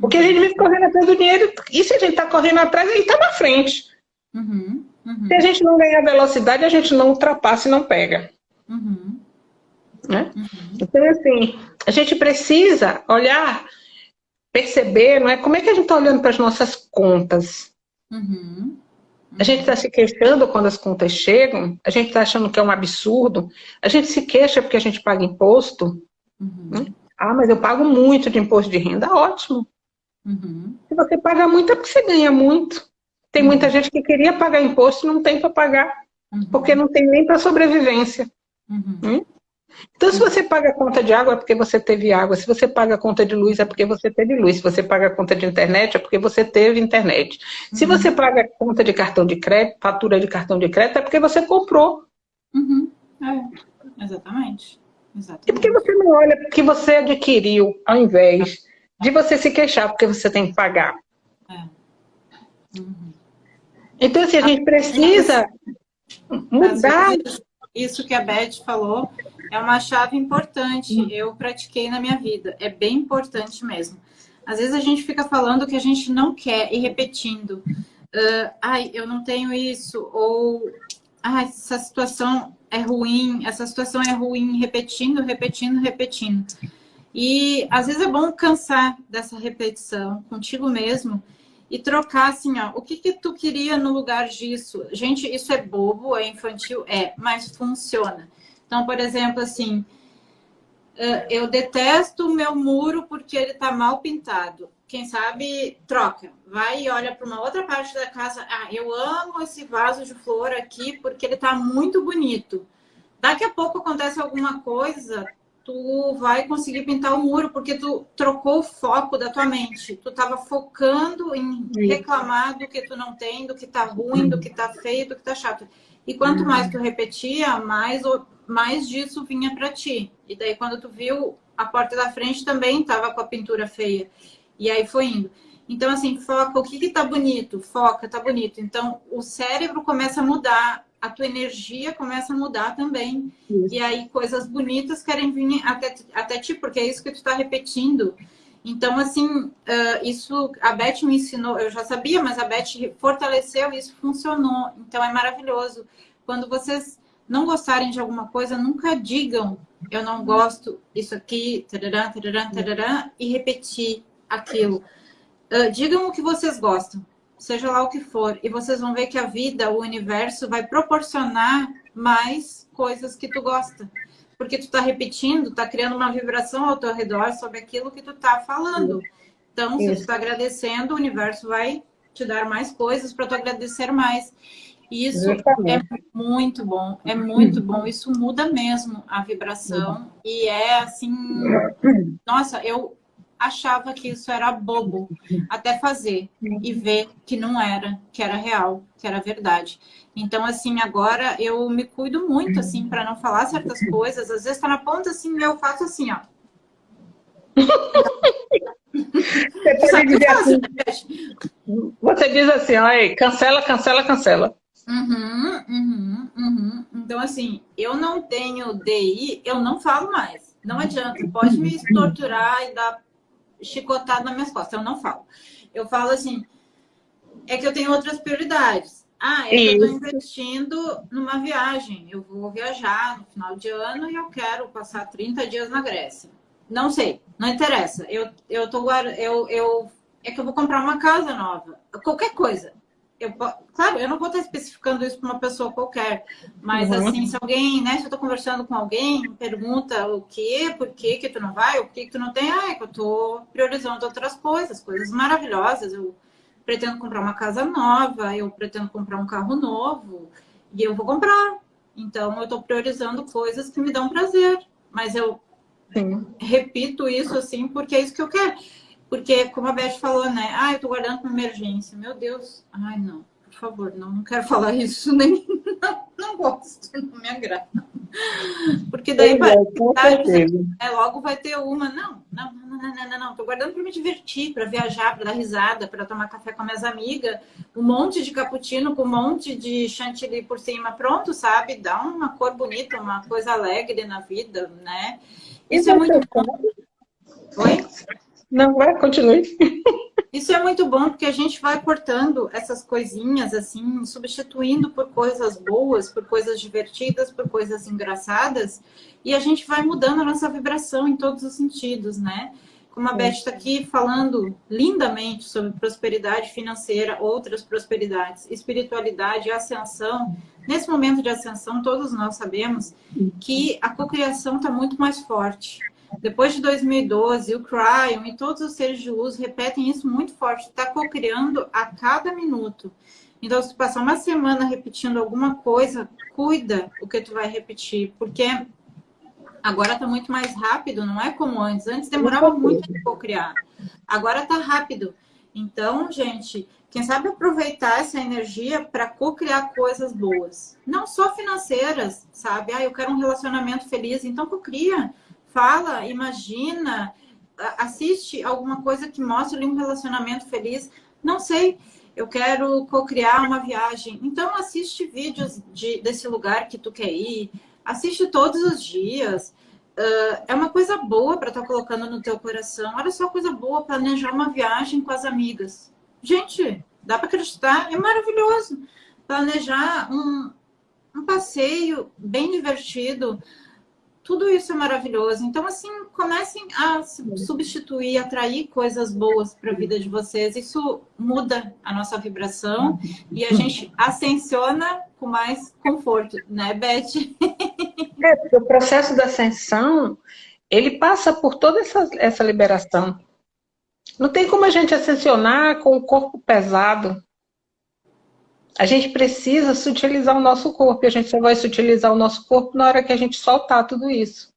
Porque a gente vive correndo atrás do dinheiro, e se a gente está correndo atrás, ele está na frente. Uhum, uhum. Se a gente não ganhar velocidade, a gente não ultrapassa e não pega. Uhum. Né? Uhum. Então, assim, a gente precisa olhar, perceber, não é? Como é que a gente está olhando para as nossas contas? Uhum. A gente está se queixando quando as contas chegam, a gente está achando que é um absurdo, a gente se queixa porque a gente paga imposto. Uhum. Né? Ah, mas eu pago muito de imposto de renda, ótimo. Uhum. Se você paga muito, é porque você ganha muito. Tem uhum. muita gente que queria pagar imposto e não tem para pagar, uhum. porque não tem nem para sobrevivência. Uhum. Hum? Então, se você paga a conta de água, é porque você teve água. Se você paga a conta de luz, é porque você teve luz. Se você paga a conta de internet, é porque você teve internet. Se uhum. você paga a conta de cartão de crédito, fatura de cartão de crédito, é porque você comprou. Uhum. É, exatamente. exatamente. E porque você não olha o que você adquiriu, ao invés de você se queixar porque você tem que pagar. É. Uhum. Então, assim, a gente precisa mudar. Isso que a Beth falou é uma chave importante. Eu pratiquei na minha vida. É bem importante mesmo. Às vezes a gente fica falando que a gente não quer e repetindo. Uh, ai, eu não tenho isso. Ou, ai, essa situação é ruim. Essa situação é ruim. Repetindo, repetindo, repetindo. E às vezes é bom cansar dessa repetição contigo mesmo e trocar assim, ó, o que que tu queria no lugar disso? Gente, isso é bobo, é infantil? É, mas funciona. Então, por exemplo, assim, eu detesto o meu muro porque ele tá mal pintado. Quem sabe, troca. Vai e olha para uma outra parte da casa. Ah, eu amo esse vaso de flor aqui porque ele tá muito bonito. Daqui a pouco acontece alguma coisa, tu vai conseguir pintar o muro, porque tu trocou o foco da tua mente. Tu estava focando em reclamar do que tu não tem, do que tá ruim, do que tá feio, do que tá chato. E quanto mais tu repetia, mais, mais disso vinha para ti. E daí quando tu viu, a porta da frente também estava com a pintura feia. E aí foi indo. Então, assim, foca, o que que tá bonito? Foca, tá bonito. Então, o cérebro começa a mudar a tua energia começa a mudar também. Isso. E aí coisas bonitas querem vir até, até ti, porque é isso que tu está repetindo. Então, assim, uh, isso a Beth me ensinou, eu já sabia, mas a Beth fortaleceu e isso funcionou. Então, é maravilhoso. Quando vocês não gostarem de alguma coisa, nunca digam eu não gosto isso aqui, tarará, tarará, tarará, e repetir aquilo. Uh, digam o que vocês gostam seja lá o que for, e vocês vão ver que a vida, o universo vai proporcionar mais coisas que tu gosta. Porque tu tá repetindo, tá criando uma vibração ao teu redor sobre aquilo que tu tá falando. Então, se tu tá agradecendo, o universo vai te dar mais coisas para tu agradecer mais. E isso é muito bom, é muito bom. Isso muda mesmo a vibração. E é assim, [CLEARS THROAT] nossa, eu achava que isso era bobo, até fazer e ver que não era, que era real, que era verdade. Então, assim, agora eu me cuido muito, assim, para não falar certas coisas. Às vezes tá na ponta, assim, eu faço assim, ó. Você, dizer assim, você diz assim, ó, cancela, cancela, cancela. Uhum, uhum, uhum. Então, assim, eu não tenho DI, eu não falo mais. Não adianta, pode me torturar e dar chicotado nas minhas costas. Eu não falo. Eu falo assim, é que eu tenho outras prioridades. Ah, é que eu estou investindo numa viagem. Eu vou viajar no final de ano e eu quero passar 30 dias na Grécia. Não sei, não interessa. Eu, eu tô eu, eu é que eu vou comprar uma casa nova. Qualquer coisa eu, claro, eu não vou estar especificando isso para uma pessoa qualquer, mas uhum. assim, se alguém, né, se eu estou conversando com alguém, pergunta o que, por que que tu não vai, o que que tu não tem, ah, é que eu estou priorizando outras coisas, coisas maravilhosas, eu pretendo comprar uma casa nova, eu pretendo comprar um carro novo, e eu vou comprar. Então, eu estou priorizando coisas que me dão prazer, mas eu Sim. repito isso assim porque é isso que eu quero. Porque, como a Beth falou, né? Ah, eu tô guardando para emergência. Meu Deus. Ai, não. Por favor, não, não quero falar isso. Nem, [LAUGHS] não, não gosto. Não me agrada. Porque daí vai, é, logo vai ter uma. Não, não, não, não, não, não. não. Tô guardando para me divertir, para viajar, para dar risada, para tomar café com minhas amigas. Um monte de cappuccino com um monte de chantilly por cima. Pronto, sabe? Dá uma cor bonita, uma coisa alegre na vida, né? Isso é muito bom. Oi? Não, vai, continue. Isso é muito bom porque a gente vai cortando essas coisinhas, assim, substituindo por coisas boas, por coisas divertidas, por coisas engraçadas, e a gente vai mudando a nossa vibração em todos os sentidos, né? Como a Beth está aqui falando lindamente sobre prosperidade financeira, outras prosperidades, espiritualidade, ascensão. Nesse momento de ascensão, todos nós sabemos que a cocriação está muito mais forte. Depois de 2012, o Cryon e todos os seres de luz repetem isso muito forte. Está co-criando a cada minuto. Então, se tu passar uma semana repetindo alguma coisa, cuida o que tu vai repetir. Porque agora está muito mais rápido, não é como antes. Antes demorava muito de co-criar. Agora está rápido. Então, gente, quem sabe aproveitar essa energia para co-criar coisas boas. Não só financeiras, sabe? Ah, eu quero um relacionamento feliz, então co-cria fala, imagina, assiste alguma coisa que mostre um relacionamento feliz. Não sei, eu quero co-criar uma viagem. Então assiste vídeos de, desse lugar que tu quer ir. Assiste todos os dias. Uh, é uma coisa boa para estar tá colocando no teu coração. Olha só coisa boa, planejar uma viagem com as amigas. Gente, dá para acreditar? É maravilhoso. Planejar um, um passeio bem divertido tudo isso é maravilhoso. Então, assim, comecem a substituir, atrair coisas boas para a vida de vocês. Isso muda a nossa vibração e a gente ascensiona com mais conforto, né, Beth? É, o processo da ascensão, ele passa por toda essa, essa liberação. Não tem como a gente ascensionar com o corpo pesado. A gente precisa sutilizar o nosso corpo. E a gente só vai sutilizar o nosso corpo na hora que a gente soltar tudo isso.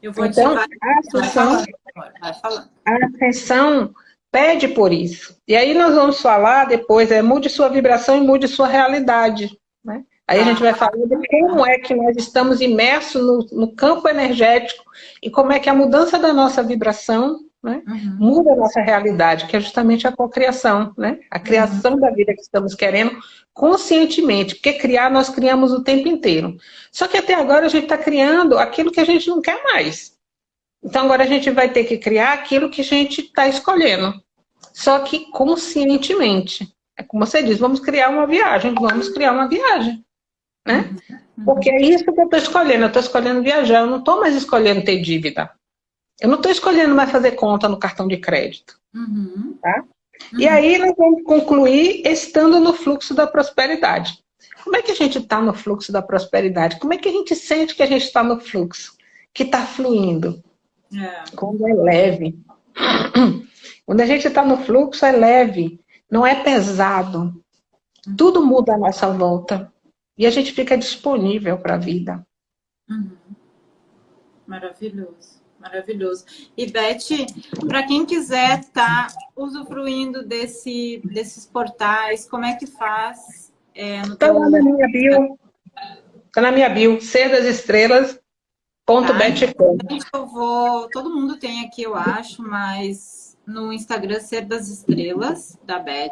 Eu vou então, a ascensão, a ascensão pede por isso. E aí nós vamos falar depois, é mude sua vibração e mude sua realidade. Né? Aí a gente vai falar de como é que nós estamos imersos no, no campo energético e como é que a mudança da nossa vibração né? Uhum. Muda a nossa realidade, que é justamente a cocriação, né? A criação uhum. da vida que estamos querendo conscientemente, porque criar nós criamos o tempo inteiro. Só que até agora a gente está criando aquilo que a gente não quer mais. Então agora a gente vai ter que criar aquilo que a gente está escolhendo. Só que conscientemente. É como você diz, vamos criar uma viagem, vamos criar uma viagem. Né? Uhum. Porque é isso que eu estou escolhendo, eu estou escolhendo viajar, eu não estou mais escolhendo ter dívida. Eu não estou escolhendo mais fazer conta no cartão de crédito. Uhum. Tá? Uhum. E aí nós vamos concluir estando no fluxo da prosperidade. Como é que a gente está no fluxo da prosperidade? Como é que a gente sente que a gente está no fluxo? Que está fluindo? É. Quando é leve. [CLEARS THROAT] Quando a gente está no fluxo, é leve. Não é pesado. Uhum. Tudo muda à nossa volta. E a gente fica disponível para a vida. Uhum. Maravilhoso. Maravilhoso. E Beth, para quem quiser estar tá usufruindo desse, desses portais, como é que faz? Está é, lá na minha bio. Está na minha bio, ser das estrelas. Ponto ah, eu vou. Todo mundo tem aqui, eu acho, mas no Instagram Ser das Estrelas, da Beth.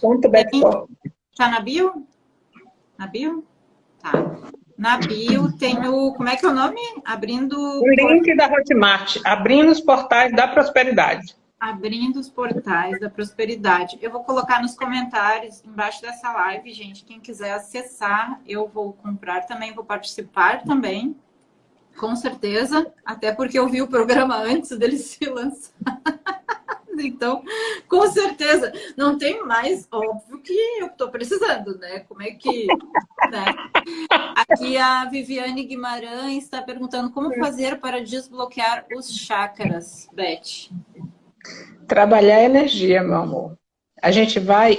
Ponto. Tá na bio? Na bio? Tá. Na bio tem o... Como é que é o nome? Abrindo... O link da Hotmart. Abrindo os portais da prosperidade. Abrindo os portais da prosperidade. Eu vou colocar nos comentários embaixo dessa live, gente. Quem quiser acessar, eu vou comprar também, vou participar também. Com certeza. Até porque eu vi o programa antes dele [LAUGHS] se lançar. [LAUGHS] Então, com certeza, não tem mais, óbvio que eu estou precisando, né? Como é que... Né? Aqui a Viviane Guimarães está perguntando como fazer para desbloquear os chakras, Beth. Trabalhar a energia, meu amor. A gente vai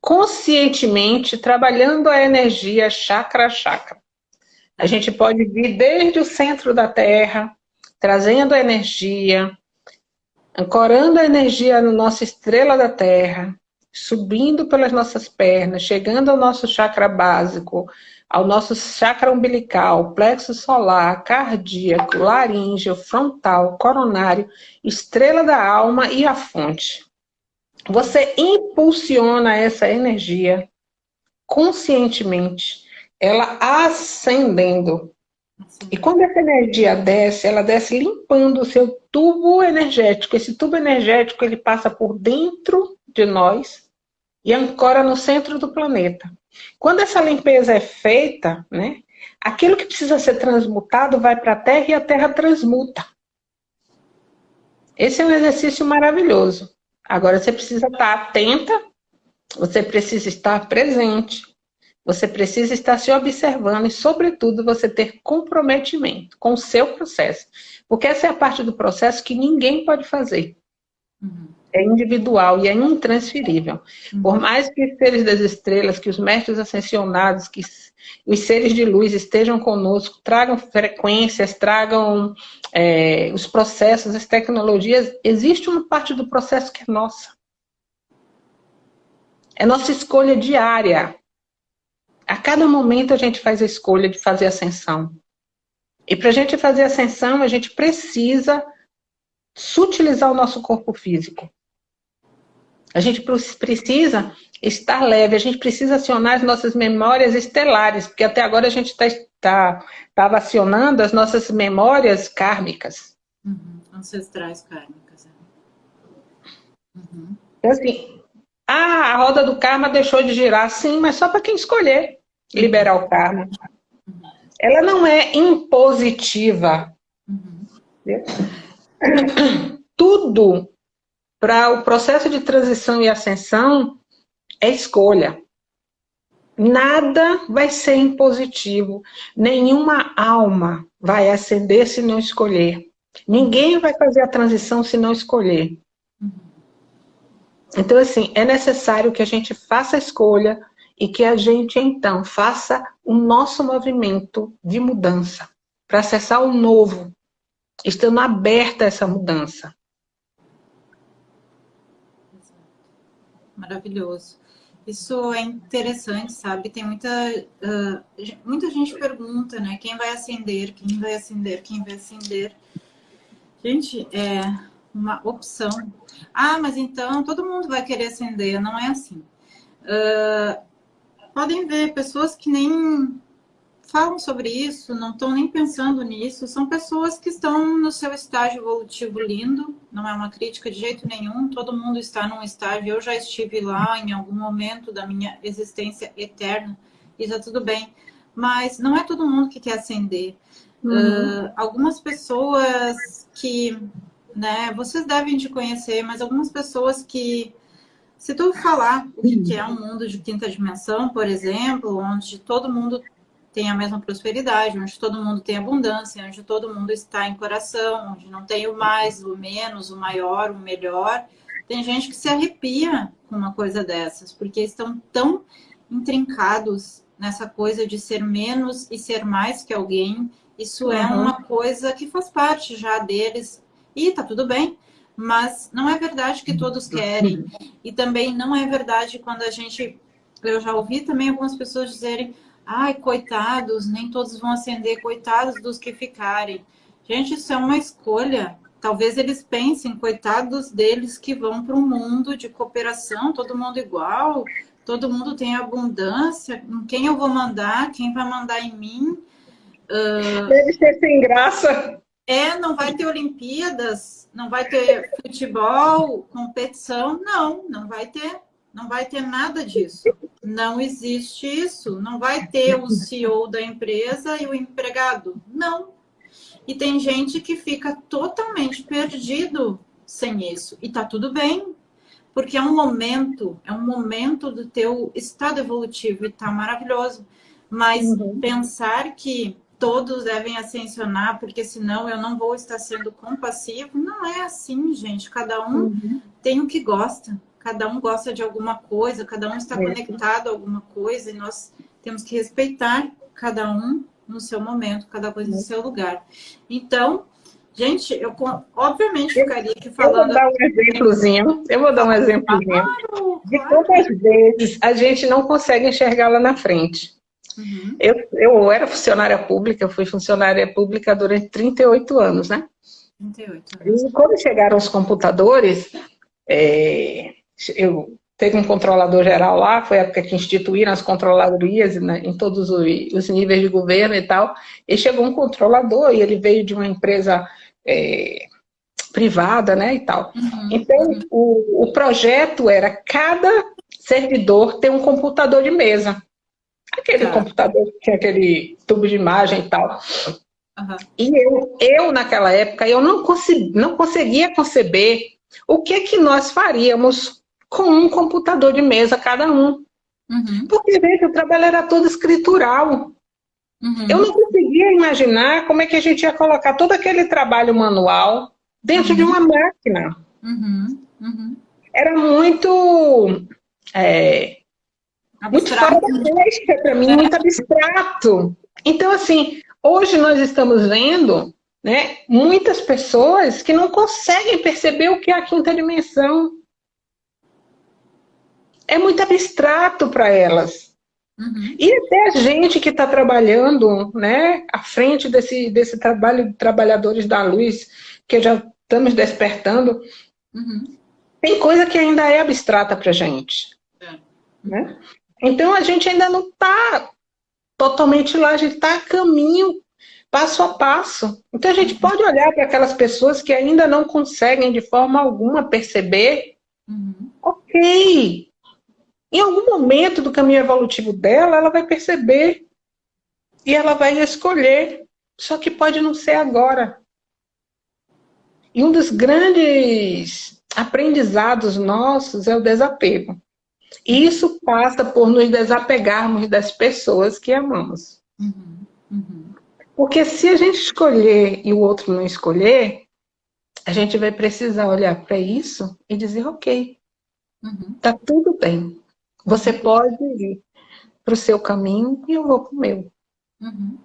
conscientemente trabalhando a energia chakra a chakra. A gente pode vir desde o centro da Terra, trazendo a energia, ancorando a energia na nossa estrela da Terra, subindo pelas nossas pernas, chegando ao nosso chakra básico, ao nosso chakra umbilical, plexo solar, cardíaco, laríngeo, frontal, coronário, estrela da alma e a fonte. Você impulsiona essa energia conscientemente, ela ascendendo e quando essa energia desce, ela desce limpando o seu tubo energético. Esse tubo energético ele passa por dentro de nós e ancora no centro do planeta. Quando essa limpeza é feita, né, aquilo que precisa ser transmutado vai para a Terra e a Terra transmuta. Esse é um exercício maravilhoso. Agora você precisa estar atenta, você precisa estar presente, você precisa estar se observando e, sobretudo, você ter comprometimento com o seu processo. Porque essa é a parte do processo que ninguém pode fazer. Uhum. É individual e é intransferível. Uhum. Por mais que os seres das estrelas, que os mestres ascensionados, que os seres de luz estejam conosco, tragam frequências, tragam é, os processos, as tecnologias, existe uma parte do processo que é nossa. É nossa escolha diária a cada momento a gente faz a escolha de fazer ascensão. E para a gente fazer ascensão, a gente precisa sutilizar o nosso corpo físico. A gente precisa estar leve, a gente precisa acionar as nossas memórias estelares, porque até agora a gente está tá, tá acionando as nossas memórias kármicas. Uhum. Ancestrais kármicas. É. Uhum. Então, assim, ah, a roda do karma deixou de girar, sim, mas só para quem escolher liberar o karma. ela não é impositiva. Tudo para o processo de transição e ascensão é escolha. Nada vai ser impositivo. Nenhuma alma vai ascender se não escolher. Ninguém vai fazer a transição se não escolher. Então, assim, é necessário que a gente faça a escolha e que a gente, então, faça o nosso movimento de mudança para acessar o novo, estando aberta a essa mudança. Maravilhoso. Isso é interessante, sabe? Tem muita, uh, muita gente pergunta, né? Quem vai acender, quem vai acender, quem vai acender. Gente, é uma opção. Ah, mas então todo mundo vai querer acender. Não é assim. Uh, podem ver pessoas que nem falam sobre isso, não estão nem pensando nisso, são pessoas que estão no seu estágio evolutivo lindo, não é uma crítica de jeito nenhum, todo mundo está num estágio, eu já estive lá em algum momento da minha existência eterna, e já tudo bem, mas não é todo mundo que quer ascender. Uhum. Uh, algumas pessoas que, né, vocês devem de conhecer, mas algumas pessoas que se tu falar o que é um mundo de quinta dimensão, por exemplo, onde todo mundo tem a mesma prosperidade, onde todo mundo tem abundância, onde todo mundo está em coração, onde não tem o mais, o menos, o maior, o melhor. Tem gente que se arrepia com uma coisa dessas, porque estão tão intrincados nessa coisa de ser menos e ser mais que alguém. Isso é uhum. é uma coisa que faz parte já deles. E tá tudo bem, mas não é verdade que todos querem. E também não é verdade quando a gente... Eu já ouvi também algumas pessoas dizerem Ai, coitados, nem todos vão acender, coitados dos que ficarem. Gente, isso é uma escolha. Talvez eles pensem, coitados deles que vão para um mundo de cooperação, todo mundo igual, todo mundo tem abundância, em quem eu vou mandar, quem vai mandar em mim. Uh... Deve ser sem graça. É, não vai ter Olimpíadas, não vai ter futebol, competição, não, não vai ter. Não vai ter nada disso. Não existe isso. Não vai ter o CEO da empresa e o empregado. Não. E tem gente que fica totalmente perdido sem isso. E tá tudo bem. Porque é um momento, é um momento do teu estado evolutivo e tá maravilhoso. Mas uhum. pensar que todos devem ascensionar, porque senão eu não vou estar sendo compassivo, não é assim, gente. Cada um uhum. tem o que gosta cada um gosta de alguma coisa, cada um está é. conectado a alguma coisa e nós temos que respeitar cada um no seu momento, cada coisa no seu lugar. Então, gente, eu obviamente ficaria aqui falando... Eu vou dar um exemplozinho, eu vou dar um exemplozinho claro, de quantas vezes a gente não consegue enxergar lá na frente. Uhum. Eu, eu era funcionária pública, eu fui funcionária pública durante 38 anos, né? 38 anos. E quando chegaram os computadores, é, eu teve um controlador geral lá, foi a época que instituíram as controladorias né, em todos os, níveis de governo e tal, e chegou um controlador, e ele veio de uma empresa é, privada, né, e tal. Uhum. Então, o, o projeto era cada servidor ter um computador de mesa. Aquele tá. computador que tinha aquele tubo de imagem e tal. Uhum. E eu, eu, naquela época, eu não, consegui, não conseguia conceber o que que nós faríamos com um computador de mesa cada um. Uhum. Porque, gente, o trabalho era todo escritural. Uhum. Eu não conseguia imaginar como é que a gente ia colocar todo aquele trabalho manual dentro uhum. de uma máquina. Uhum. Uhum. Era muito... É, muito fora da para mim, muito abstrato. Então, assim, hoje nós estamos vendo né, muitas pessoas que não conseguem perceber o que é a quinta dimensão é muito abstrato para elas. Uhum. E até a gente que está trabalhando né, à frente desse, desse trabalho de trabalhadores da luz, que já estamos despertando, uhum. tem coisa que ainda é abstrata para a gente. É. Né? Então a gente ainda não está totalmente lá, a gente está a caminho, passo a passo. Então a gente pode olhar para aquelas pessoas que ainda não conseguem de forma alguma perceber, uhum. ok, em algum momento do caminho evolutivo dela, ela vai perceber. e ela vai escolher, só que pode não ser agora. E um dos grandes aprendizados nossos é o desapego. E isso passa por nos desapegarmos das pessoas que amamos. Uhum, uhum. Porque se a gente escolher e o outro não escolher, a gente vai precisar olhar para isso e dizer, ok, uhum. tá tudo bem. Você pode ir para o seu caminho e eu vou para o meu. Uhum.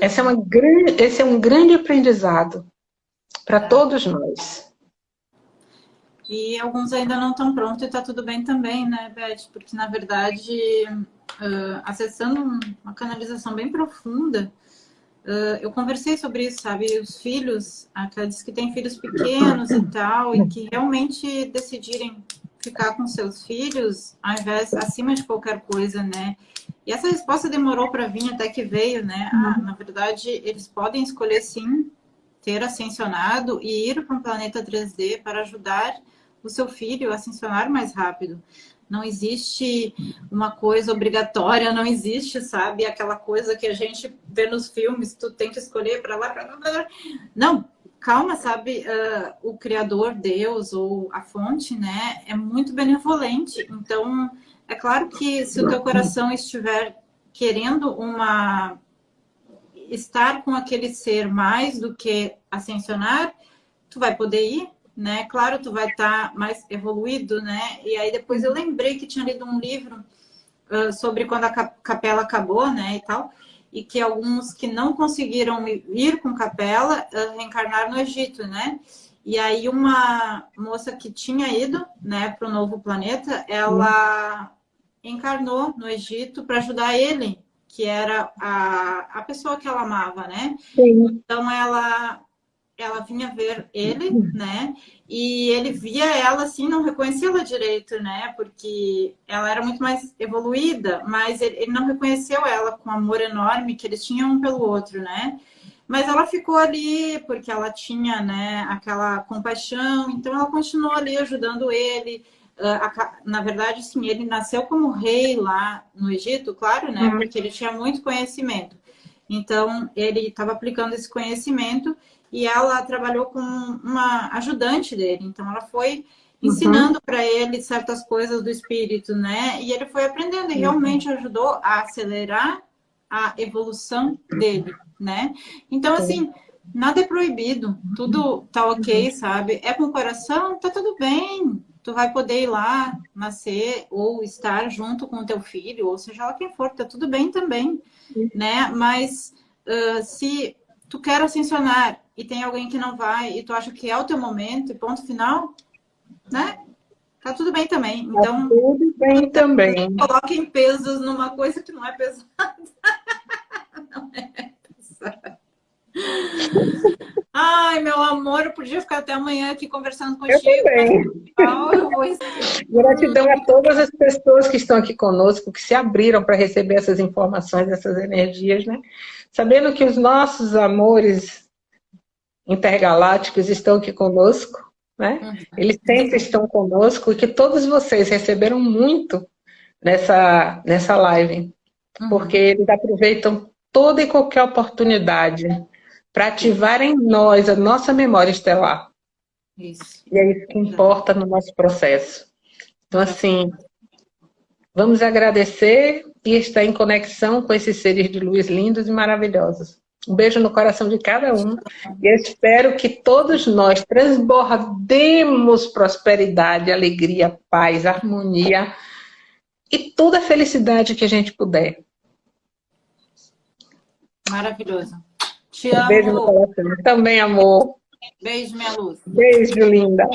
Esse é, uma grande, esse é um grande aprendizado para é. todos nós. E alguns ainda não estão prontos e está tudo bem também, né, Beth? Porque, na verdade, uh, acessando uma canalização bem profunda, uh, eu conversei sobre isso, sabe? Os filhos, aqueles que têm filhos pequenos e tal, e que realmente decidirem ficar com seus filhos, ao invés, acima de qualquer coisa, né? E essa resposta demorou para vir até que veio, né? Ah, na verdade, eles podem escolher sim ter ascensionado e ir para um planeta 3D para ajudar o seu filho ascensionar mais rápido. Não existe uma coisa obrigatória, não existe, sabe, aquela coisa que a gente vê nos filmes, tu tem que escolher para lá, para lá. Não, calma, sabe, uh, o Criador, Deus ou a fonte, né, é muito benevolente. Então, é claro que se o teu coração estiver querendo uma estar com aquele ser mais do que ascensionar, tu vai poder ir, né? Claro, tu vai estar mais evoluído, né? E aí depois eu lembrei que tinha lido um livro uh, sobre quando a capela acabou, né, e tal e que alguns que não conseguiram ir com capela uh, reencarnaram no Egito, né? E aí uma moça que tinha ido, né, para o novo planeta, ela encarnou no Egito para ajudar ele, que era a, a pessoa que ela amava, né? Sim. Então ela ela vinha ver ele, né? E ele via ela assim, não reconhecia ela direito, né? Porque ela era muito mais evoluída, mas ele, não reconheceu ela com o amor enorme que eles tinham um pelo outro, né? Mas ela ficou ali porque ela tinha, né, aquela compaixão, então ela continuou ali ajudando ele. Uh, na verdade, sim, ele nasceu como rei lá no Egito, claro, né? Uhum. Porque ele tinha muito conhecimento. Então, ele estava aplicando esse conhecimento e ela trabalhou com uma ajudante dele. Então, ela foi uhum. ensinando uhum. para ele certas coisas do espírito, né? E ele foi aprendendo e uhum. realmente ajudou a acelerar a evolução dele, né? Então, assim, nada é proibido, tudo tá ok, uhum. sabe? É com o coração, tá tudo bem. Tu vai poder ir lá, nascer ou estar junto com o teu filho, ou seja lá quem for, tá tudo bem também, né? Mas uh, se tu quer ascensionar e tem alguém que não vai e tu acha que é o teu momento e ponto final, né? Tá tudo bem também. Tá então, tá tudo bem também. Coloquem pesos numa coisa que não é pesada. [LAUGHS] não é pesada. Ai, meu amor, eu podia ficar até amanhã aqui conversando contigo. Eu também. Gratidão a todas as pessoas que estão aqui conosco, que se abriram para receber essas informações, essas energias, né? Sabendo que os nossos amores intergalácticos estão aqui conosco, né? Uhum. Eles sempre estão conosco e que todos vocês receberam muito nessa, nessa live, uhum. porque eles aproveitam toda e qualquer oportunidade para ativar em nós a nossa memória estelar. Isso. E é isso que importa no nosso processo. Então, assim, vamos agradecer e estar em conexão com esses seres de luz lindos e maravilhosos. Um beijo no coração de cada um. E eu espero que todos nós transbordemos prosperidade, alegria, paz, harmonia e toda a felicidade que a gente puder. Maravilhoso. Te amo. Um beijo no coração. Também, amor. Beijo, minha luz. Beijo, linda.